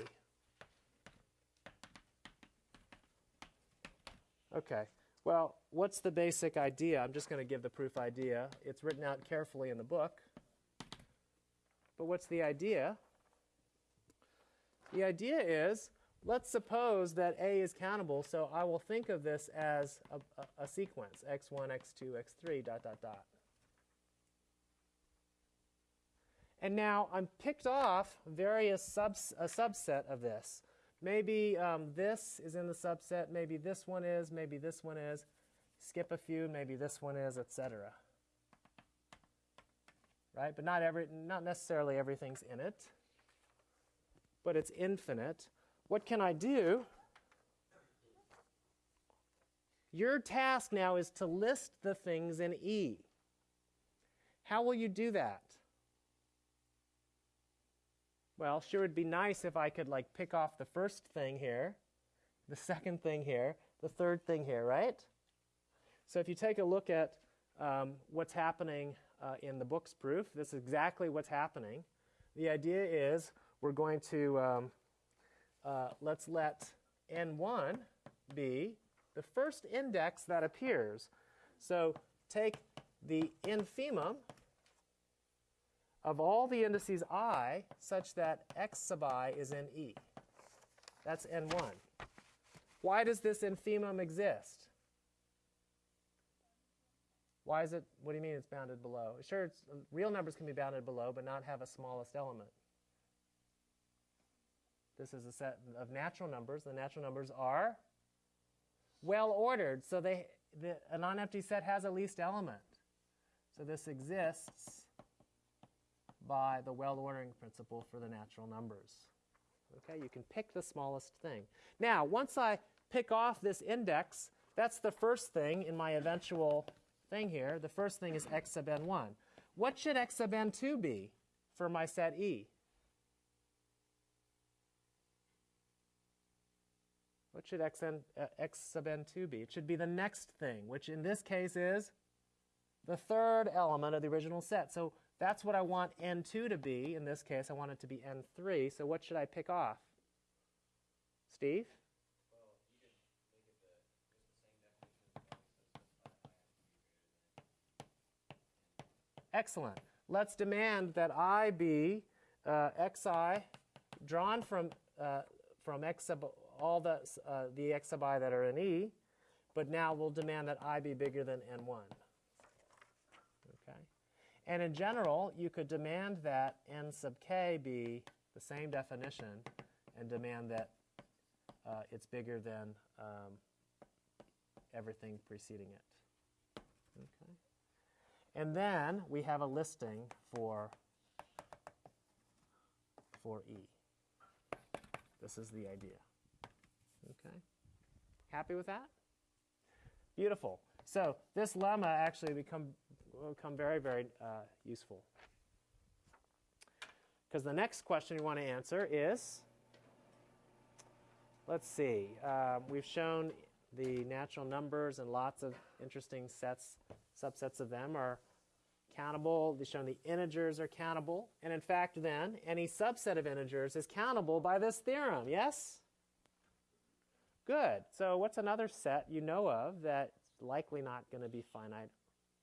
Okay. Well, what's the basic idea? I'm just going to give the proof idea. It's written out carefully in the book. But what's the idea? The idea is let's suppose that A is countable, so I will think of this as a, a, a sequence x1, x2, x3, dot, dot, dot. And now I'm picked off various subs, a subset of this. Maybe um, this is in the subset, maybe this one is, maybe this one is. Skip a few, maybe this one is, etc. Right? But not every not necessarily everything's in it. But it's infinite. What can I do? Your task now is to list the things in E. How will you do that? Well, sure it'd be nice if I could like pick off the first thing here, the second thing here, the third thing here, right? So if you take a look at um, what's happening uh, in the book's proof, this is exactly what's happening. The idea is we're going to, um, uh, let's let n1 be the first index that appears. So take the infimum of all the indices i such that x sub i is in E. That's n1. Why does this infimum exist? Why is it, what do you mean it's bounded below? Sure, real numbers can be bounded below, but not have a smallest element. This is a set of natural numbers. The natural numbers are well ordered, so they, the, a non-empty set has a least element. So this exists by the well ordering principle for the natural numbers. Okay, you can pick the smallest thing. Now, once I pick off this index, that's the first thing in my eventual thing here. The first thing is x sub n1. What should x sub n2 be for my set E? What should x, n, uh, x sub n2 be? It should be the next thing, which in this case is the third element of the original set. So that's what I want n2 to be. In this case, I want it to be n3. So what should I pick off? Steve? Excellent. Let's demand that I be uh, xi drawn from, uh, from x sub, all the, uh, the x sub i that are in E, but now we'll demand that i be bigger than n1. And in general, you could demand that n sub k be the same definition and demand that uh, it's bigger than um, everything preceding it. Okay? And then we have a listing for, for E. This is the idea. Okay? Happy with that? Beautiful. So this lemma actually become will become very, very uh, useful. Because the next question we want to answer is, let's see, uh, we've shown the natural numbers and lots of interesting sets, subsets of them are countable. We've shown the integers are countable. And in fact, then, any subset of integers is countable by this theorem, yes? Good. So what's another set you know of that's likely not going to be finite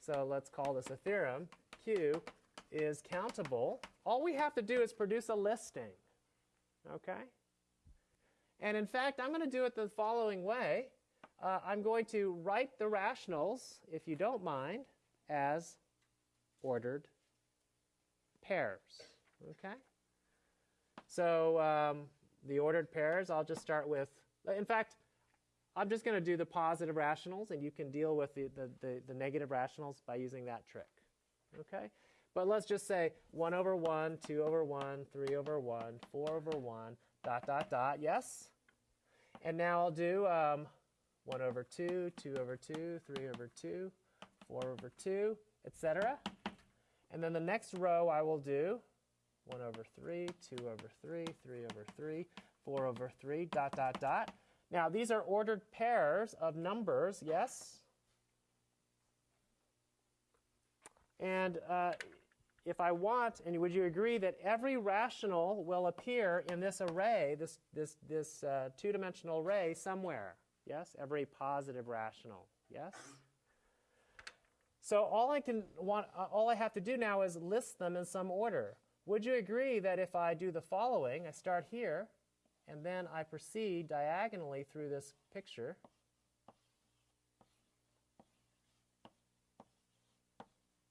so let's call this a theorem. Q is countable. All we have to do is produce a listing. Okay? And in fact, I'm going to do it the following way. Uh, I'm going to write the rationals, if you don't mind, as ordered pairs. Okay? So um, the ordered pairs, I'll just start with, in fact, I'm just going to do the positive rationals, and you can deal with the, the, the, the negative rationals by using that trick. Okay? But let's just say 1 over 1, 2 over 1, 3 over 1, 4 over 1, dot, dot, dot. Yes? And now I'll do um, 1 over 2, 2 over 2, 3 over 2, 4 over 2, etc. And then the next row I will do 1 over 3, 2 over 3, 3 over 3, 4 over 3, dot, dot, dot. Now, these are ordered pairs of numbers, yes? And uh, if I want, and would you agree that every rational will appear in this array, this, this, this uh, two-dimensional array somewhere? Yes? Every positive rational. Yes? So all I can want, uh, all I have to do now is list them in some order. Would you agree that if I do the following, I start here, and then I proceed diagonally through this picture,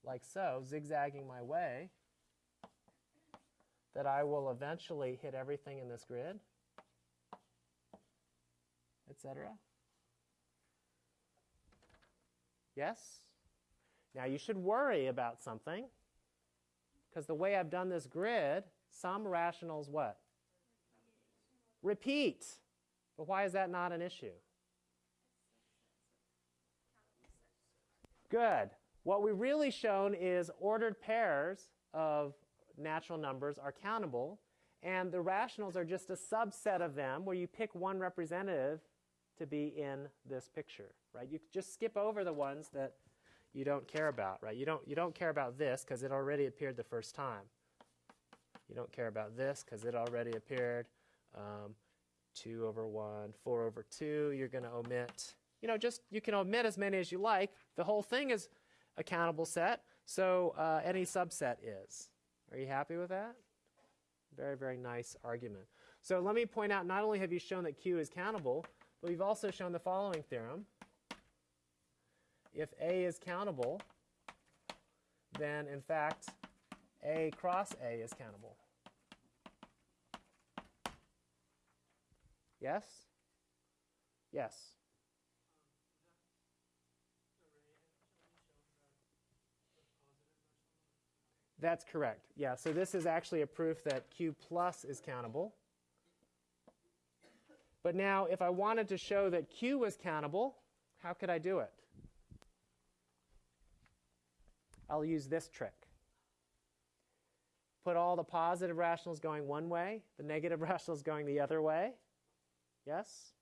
like so, zigzagging my way, that I will eventually hit everything in this grid, etc. Yes? Now you should worry about something because the way I've done this grid, some rationals what? Repeat. But why is that not an issue? Good. What we've really shown is ordered pairs of natural numbers are countable, and the rationals are just a subset of them where you pick one representative to be in this picture, right? You just skip over the ones that you don't care about, right? You don't, you don't care about this because it already appeared the first time. You don't care about this because it already appeared. Um, 2 over 1, 4 over 2, you're going to omit. You know, just you can omit as many as you like. The whole thing is a countable set, so uh, any subset is. Are you happy with that? Very, very nice argument. So let me point out, not only have you shown that Q is countable, but we've also shown the following theorem. If A is countable, then in fact, A cross A is countable. Yes? Yes. That's correct. Yeah, so this is actually a proof that Q plus is countable. But now, if I wanted to show that Q was countable, how could I do it? I'll use this trick. Put all the positive rationals going one way, the negative (laughs) rationals going the other way. Yes?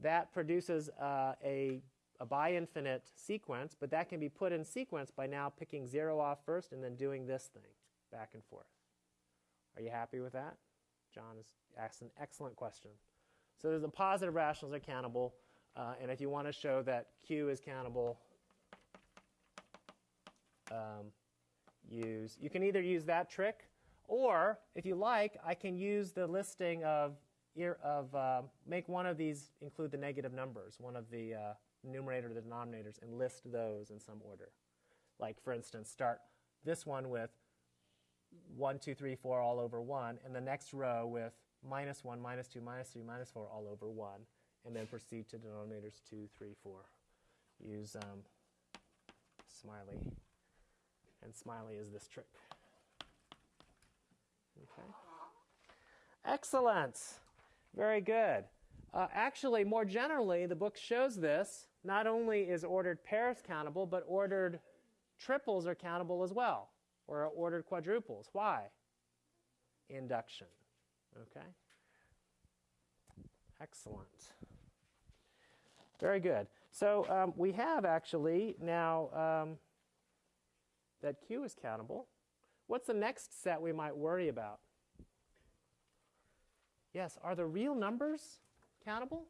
That produces uh, a, a bi-infinite sequence, but that can be put in sequence by now picking 0 off first and then doing this thing back and forth. Are you happy with that? John has asked an excellent question. So there's the positive rationals are countable, uh, and if you want to show that Q is countable, um, use you can either use that trick, or if you like, I can use the listing of of uh, make one of these include the negative numbers, one of the uh, numerator or the denominators, and list those in some order. Like for instance, start this one with 1, 2, 3, 4 all over 1, and the next row with minus 1, minus 2, minus 3, minus 4 all over 1, and then proceed to denominators 2, 3, 4. Use um, smiley, and smiley is this trick. Okay. Excellent. Very good. Uh, actually, more generally, the book shows this. Not only is ordered pairs countable, but ordered triples are countable as well, or ordered quadruples. Why? Induction. Okay? Excellent. Very good. So um, we have actually now um, that Q is countable. What's the next set we might worry about? Yes, are the real numbers countable?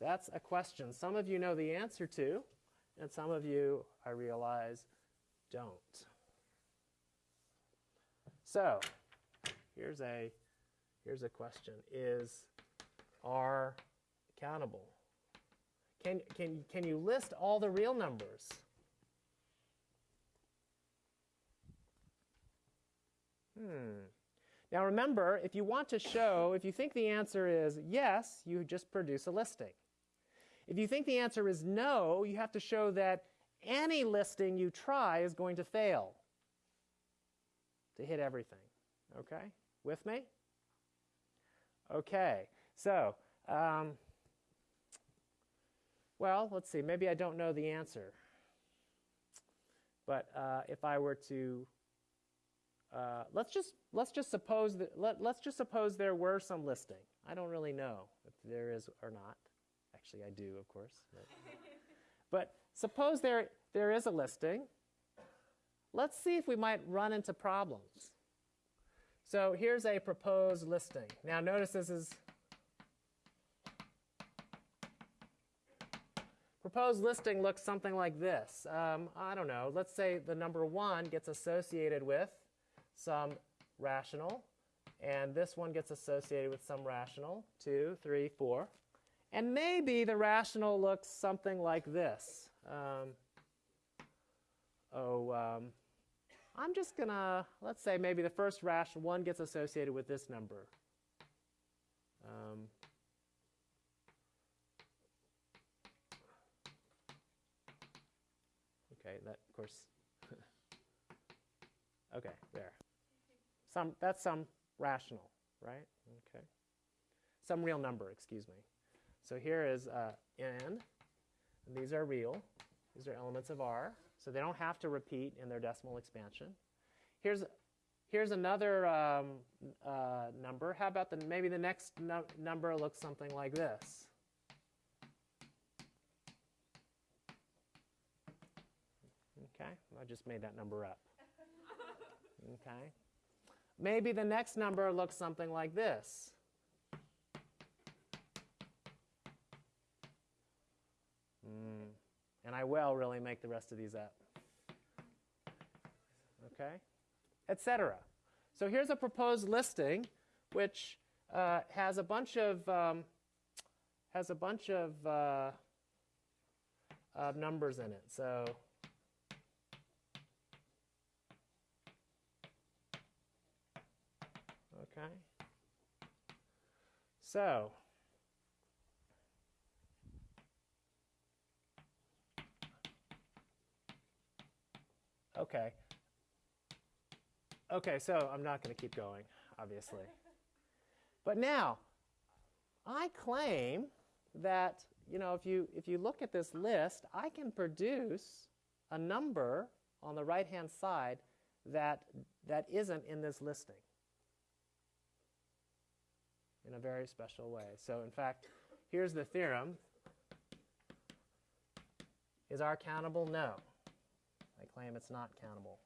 That's a question some of you know the answer to, and some of you, I realize, don't. So, here's a here's a question: Is R countable? Can can can you list all the real numbers? Hmm. Now remember, if you want to show, if you think the answer is yes, you just produce a listing. If you think the answer is no, you have to show that any listing you try is going to fail to hit everything. Okay? With me? Okay. So, um, well, let's see. Maybe I don't know the answer. But uh, if I were to uh, let's just let's just suppose that let, let's just suppose there were some listing. I don't really know if there is or not. Actually, I do, of course. But, (laughs) but suppose there there is a listing. Let's see if we might run into problems. So here's a proposed listing. Now notice this is proposed listing looks something like this. Um, I don't know. Let's say the number one gets associated with some rational, and this one gets associated with some rational, two, three, four. And maybe the rational looks something like this. Um, oh, um, I'm just going to, let's say maybe the first rational one gets associated with this number. Um, okay, that, of course, okay, there. Some, that's some rational, right? Okay. Some real number, excuse me. So here is uh, n, and these are real. These are elements of R, so they don't have to repeat in their decimal expansion. Here's, here's another um, uh, number. How about the, maybe the next no number looks something like this? Okay, I just made that number up. (laughs) Okay. Maybe the next number looks something like this. Mm. And I will really make the rest of these up. Okay? Etc. So here's a proposed listing which uh, has a bunch of um, has a bunch of, uh, of numbers in it. So Okay. So, okay. Okay, so I'm not going to keep going, obviously. But now, I claim that, you know, if you, if you look at this list, I can produce a number on the right-hand side that, that isn't in this listing in a very special way. So in fact, here's the theorem. Is R countable? No. I claim it's not countable.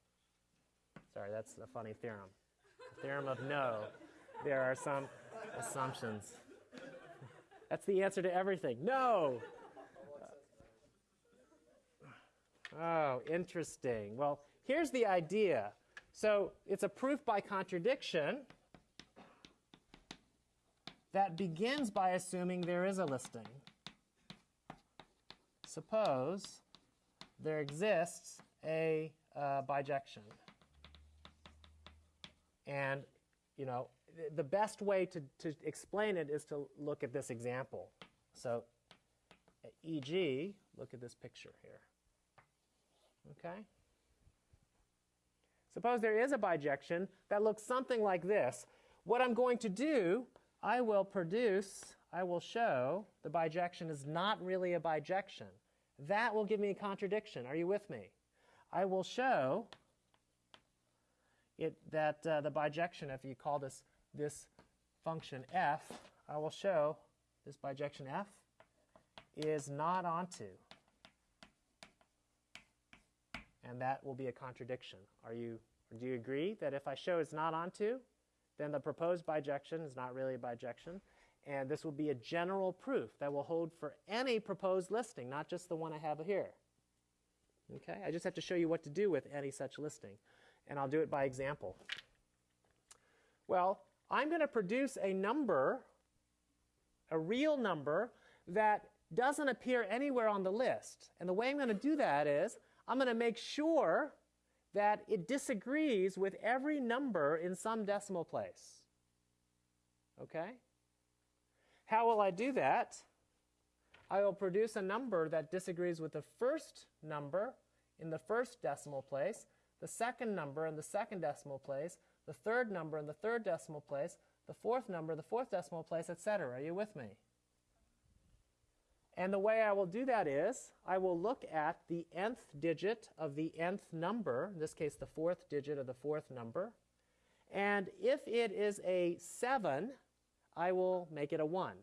Sorry, that's a funny theorem. The theorem of no. There are some assumptions. That's the answer to everything. No. Oh, interesting. Well, here's the idea. So it's a proof by contradiction that begins by assuming there is a listing. Suppose there exists a uh, bijection. And, you know, the best way to, to explain it is to look at this example. So, e.g., look at this picture here. Okay? Suppose there is a bijection that looks something like this. What I'm going to do I will produce, I will show the bijection is not really a bijection. That will give me a contradiction. Are you with me? I will show it that uh, the bijection, if you call this this function f, I will show this bijection f is not onto. And that will be a contradiction. Are you, do you agree that if I show it's not onto, then the proposed bijection is not really a bijection. And this will be a general proof that will hold for any proposed listing, not just the one I have here. Okay, I just have to show you what to do with any such listing, and I'll do it by example. Well, I'm going to produce a number, a real number, that doesn't appear anywhere on the list. And the way I'm going to do that is I'm going to make sure that it disagrees with every number in some decimal place. Okay? How will I do that? I will produce a number that disagrees with the first number in the first decimal place, the second number in the second decimal place, the third number in the third decimal place, the fourth number in the fourth decimal place, etc. Are you with me? And the way I will do that is I will look at the nth digit of the nth number, in this case the fourth digit of the fourth number, and if it is a 7, I will make it a 1.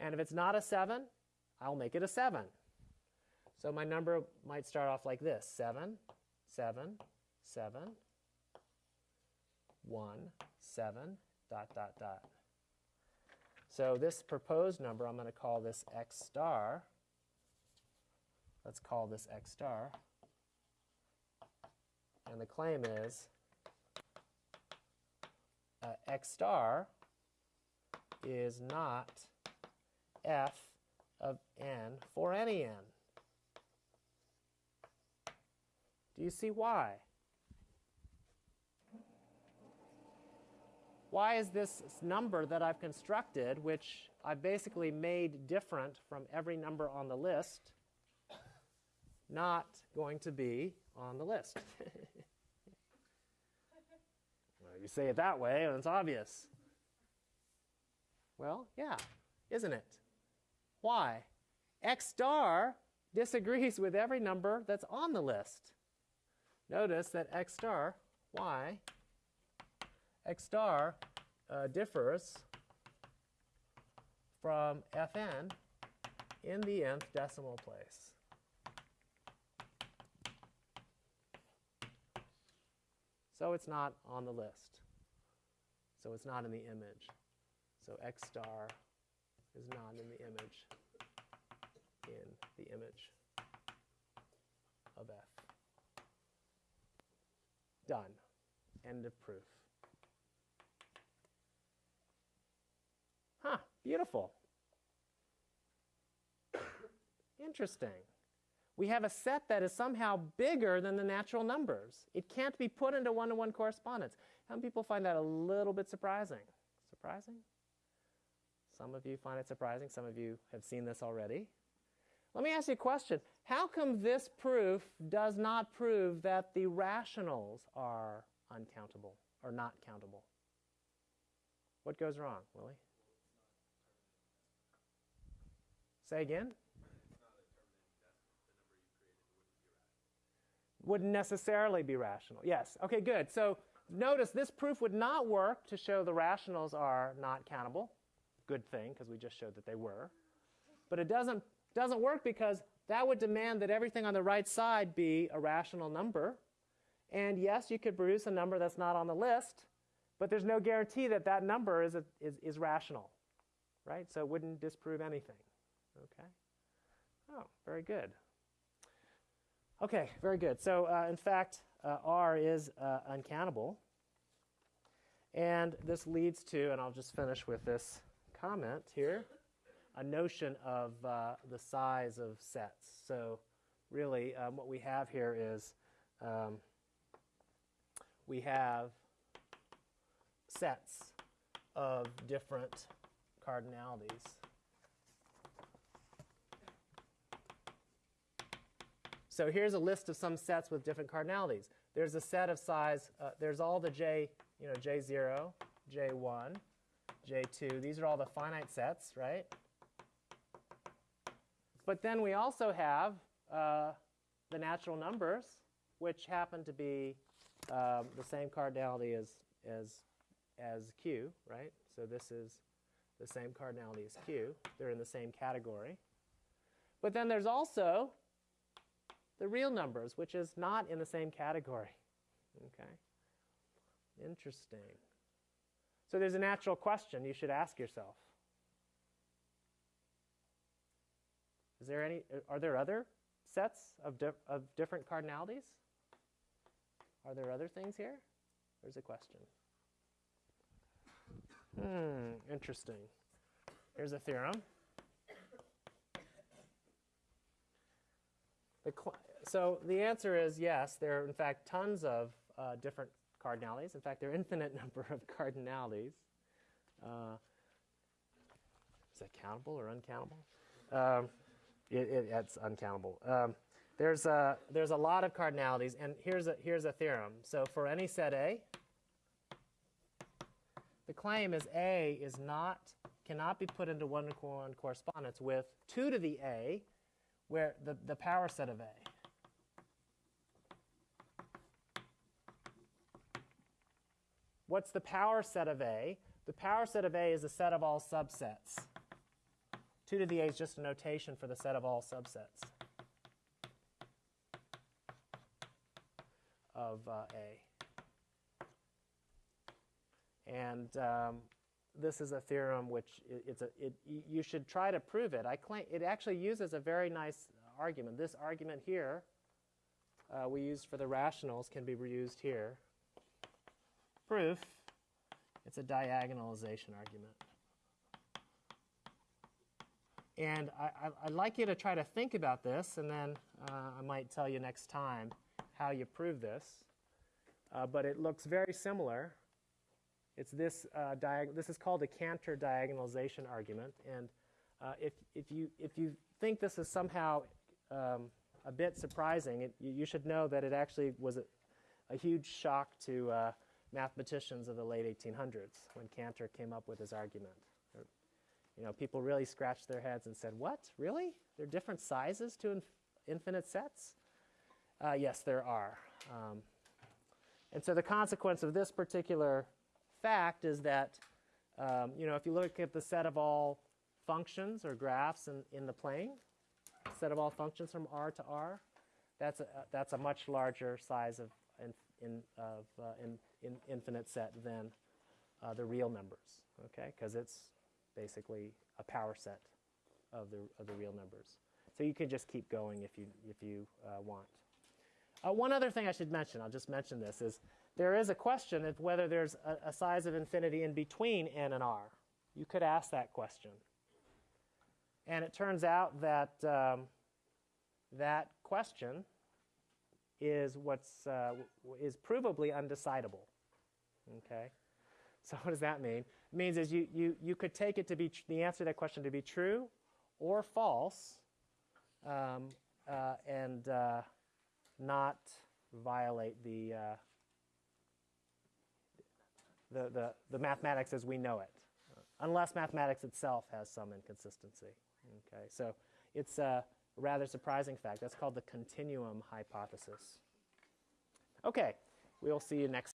And if it's not a 7, I'll make it a 7. So my number might start off like this 7, 7, 7, 1, 7, dot, dot, dot. So this proposed number, I'm going to call this x star. Let's call this x star. And the claim is uh, x star is not f of n for any n. Do you see why? Why is this number that I've constructed, which I've basically made different from every number on the list, not going to be on the list? (laughs) well, you say it that way, and it's obvious. Well, yeah, isn't it? Why? X star disagrees with every number that's on the list. Notice that X star, Y, X star uh, differs from Fn in the nth decimal place. So it's not on the list. So it's not in the image. So X star is not in the image in the image of F. Done. End of proof. Beautiful. Interesting. We have a set that is somehow bigger than the natural numbers. It can't be put into one to one correspondence. Some people find that a little bit surprising. Surprising? Some of you find it surprising. Some of you have seen this already. Let me ask you a question. How come this proof does not prove that the rationals are uncountable or not countable? What goes wrong, Willie? Say again? Wouldn't necessarily be rational. Yes. Okay, good. So notice this proof would not work to show the rationals are not countable. Good thing, because we just showed that they were. But it doesn't, doesn't work because that would demand that everything on the right side be a rational number. And yes, you could produce a number that's not on the list, but there's no guarantee that that number is, a, is, is rational, right? So it wouldn't disprove anything. Okay? Oh, very good. Okay, very good. So, uh, in fact, uh, R is uh, uncountable. And this leads to, and I'll just finish with this comment here, a notion of uh, the size of sets. So, really, um, what we have here is um, we have sets of different cardinalities. So here's a list of some sets with different cardinalities. There's a set of size, uh, there's all the J, you know, J0, J1, J2. These are all the finite sets, right? But then we also have uh, the natural numbers, which happen to be um, the same cardinality as, as, as Q, right? So this is the same cardinality as Q. They're in the same category. But then there's also the real numbers, which is not in the same category. Okay? Interesting. So there's a natural question you should ask yourself. Is there any are there other sets of, di- of different cardinalities? Are there other things here? There's a question. Hmm, interesting. Here's a theorem. The so the answer is yes, there are in fact tons of uh, different cardinalities. In fact, there are infinite (laughs) number of cardinalities. Uh, is that countable or uncountable? Um, it, it, it's uncountable. Um, there's a, there's a lot of cardinalities, and here's a, here's a theorem. So for any set A, the claim is A is not, cannot be put into one-to-one correspondence with 2 to the A, where the, the power set of A. What's the power set of A? The power set of A is the set of all subsets. 2 to the A is just a notation for the set of all subsets of uh, A. And um, this is a theorem which it's a, it, you should try to prove it. I claim it actually uses a very nice argument. This argument here uh, we used for the rationals can be reused here. Proof, it's a diagonalization argument. And I, I'd like you to try to think about this, and then uh, I might tell you next time how you prove this. Uh, but it looks very similar. It's this, uh, diag- this is called a Cantor diagonalization argument. And uh, if, if, you, if you think this is somehow um, a bit surprising, it, you, should know that it actually was a, a huge shock to uh, mathematicians of the late 1800s when Cantor came up with his argument. You know, people really scratched their heads and said, "What? Really? There are different sizes to inf- infinite sets?" Uh, yes, there are. Um, and so the consequence of this particular fact is that, um, you know, if you look at the set of all functions or graphs in, in the plane, set of all functions from R to R, that's a, that's a much larger size of, in, in, of uh, in, in infinite set than uh, the real numbers, okay? Because it's basically a power set of the, of the real numbers. So you can just keep going if you, if you uh, want. Uh, one other thing I should mention, I'll just mention this, is there is a question of whether there's a, a size of infinity in between n and r. You could ask that question. And it turns out that um, that question is what's uh, is provably undecidable. Okay, so what does that mean? It means is you you you could take it to be the answer to that question to be true or false, um, uh, and uh, not violate the, uh, the the the mathematics as we know it, unless mathematics itself has some inconsistency. Okay, so it's a rather surprising fact. That's called the continuum hypothesis. Okay, we'll see you next.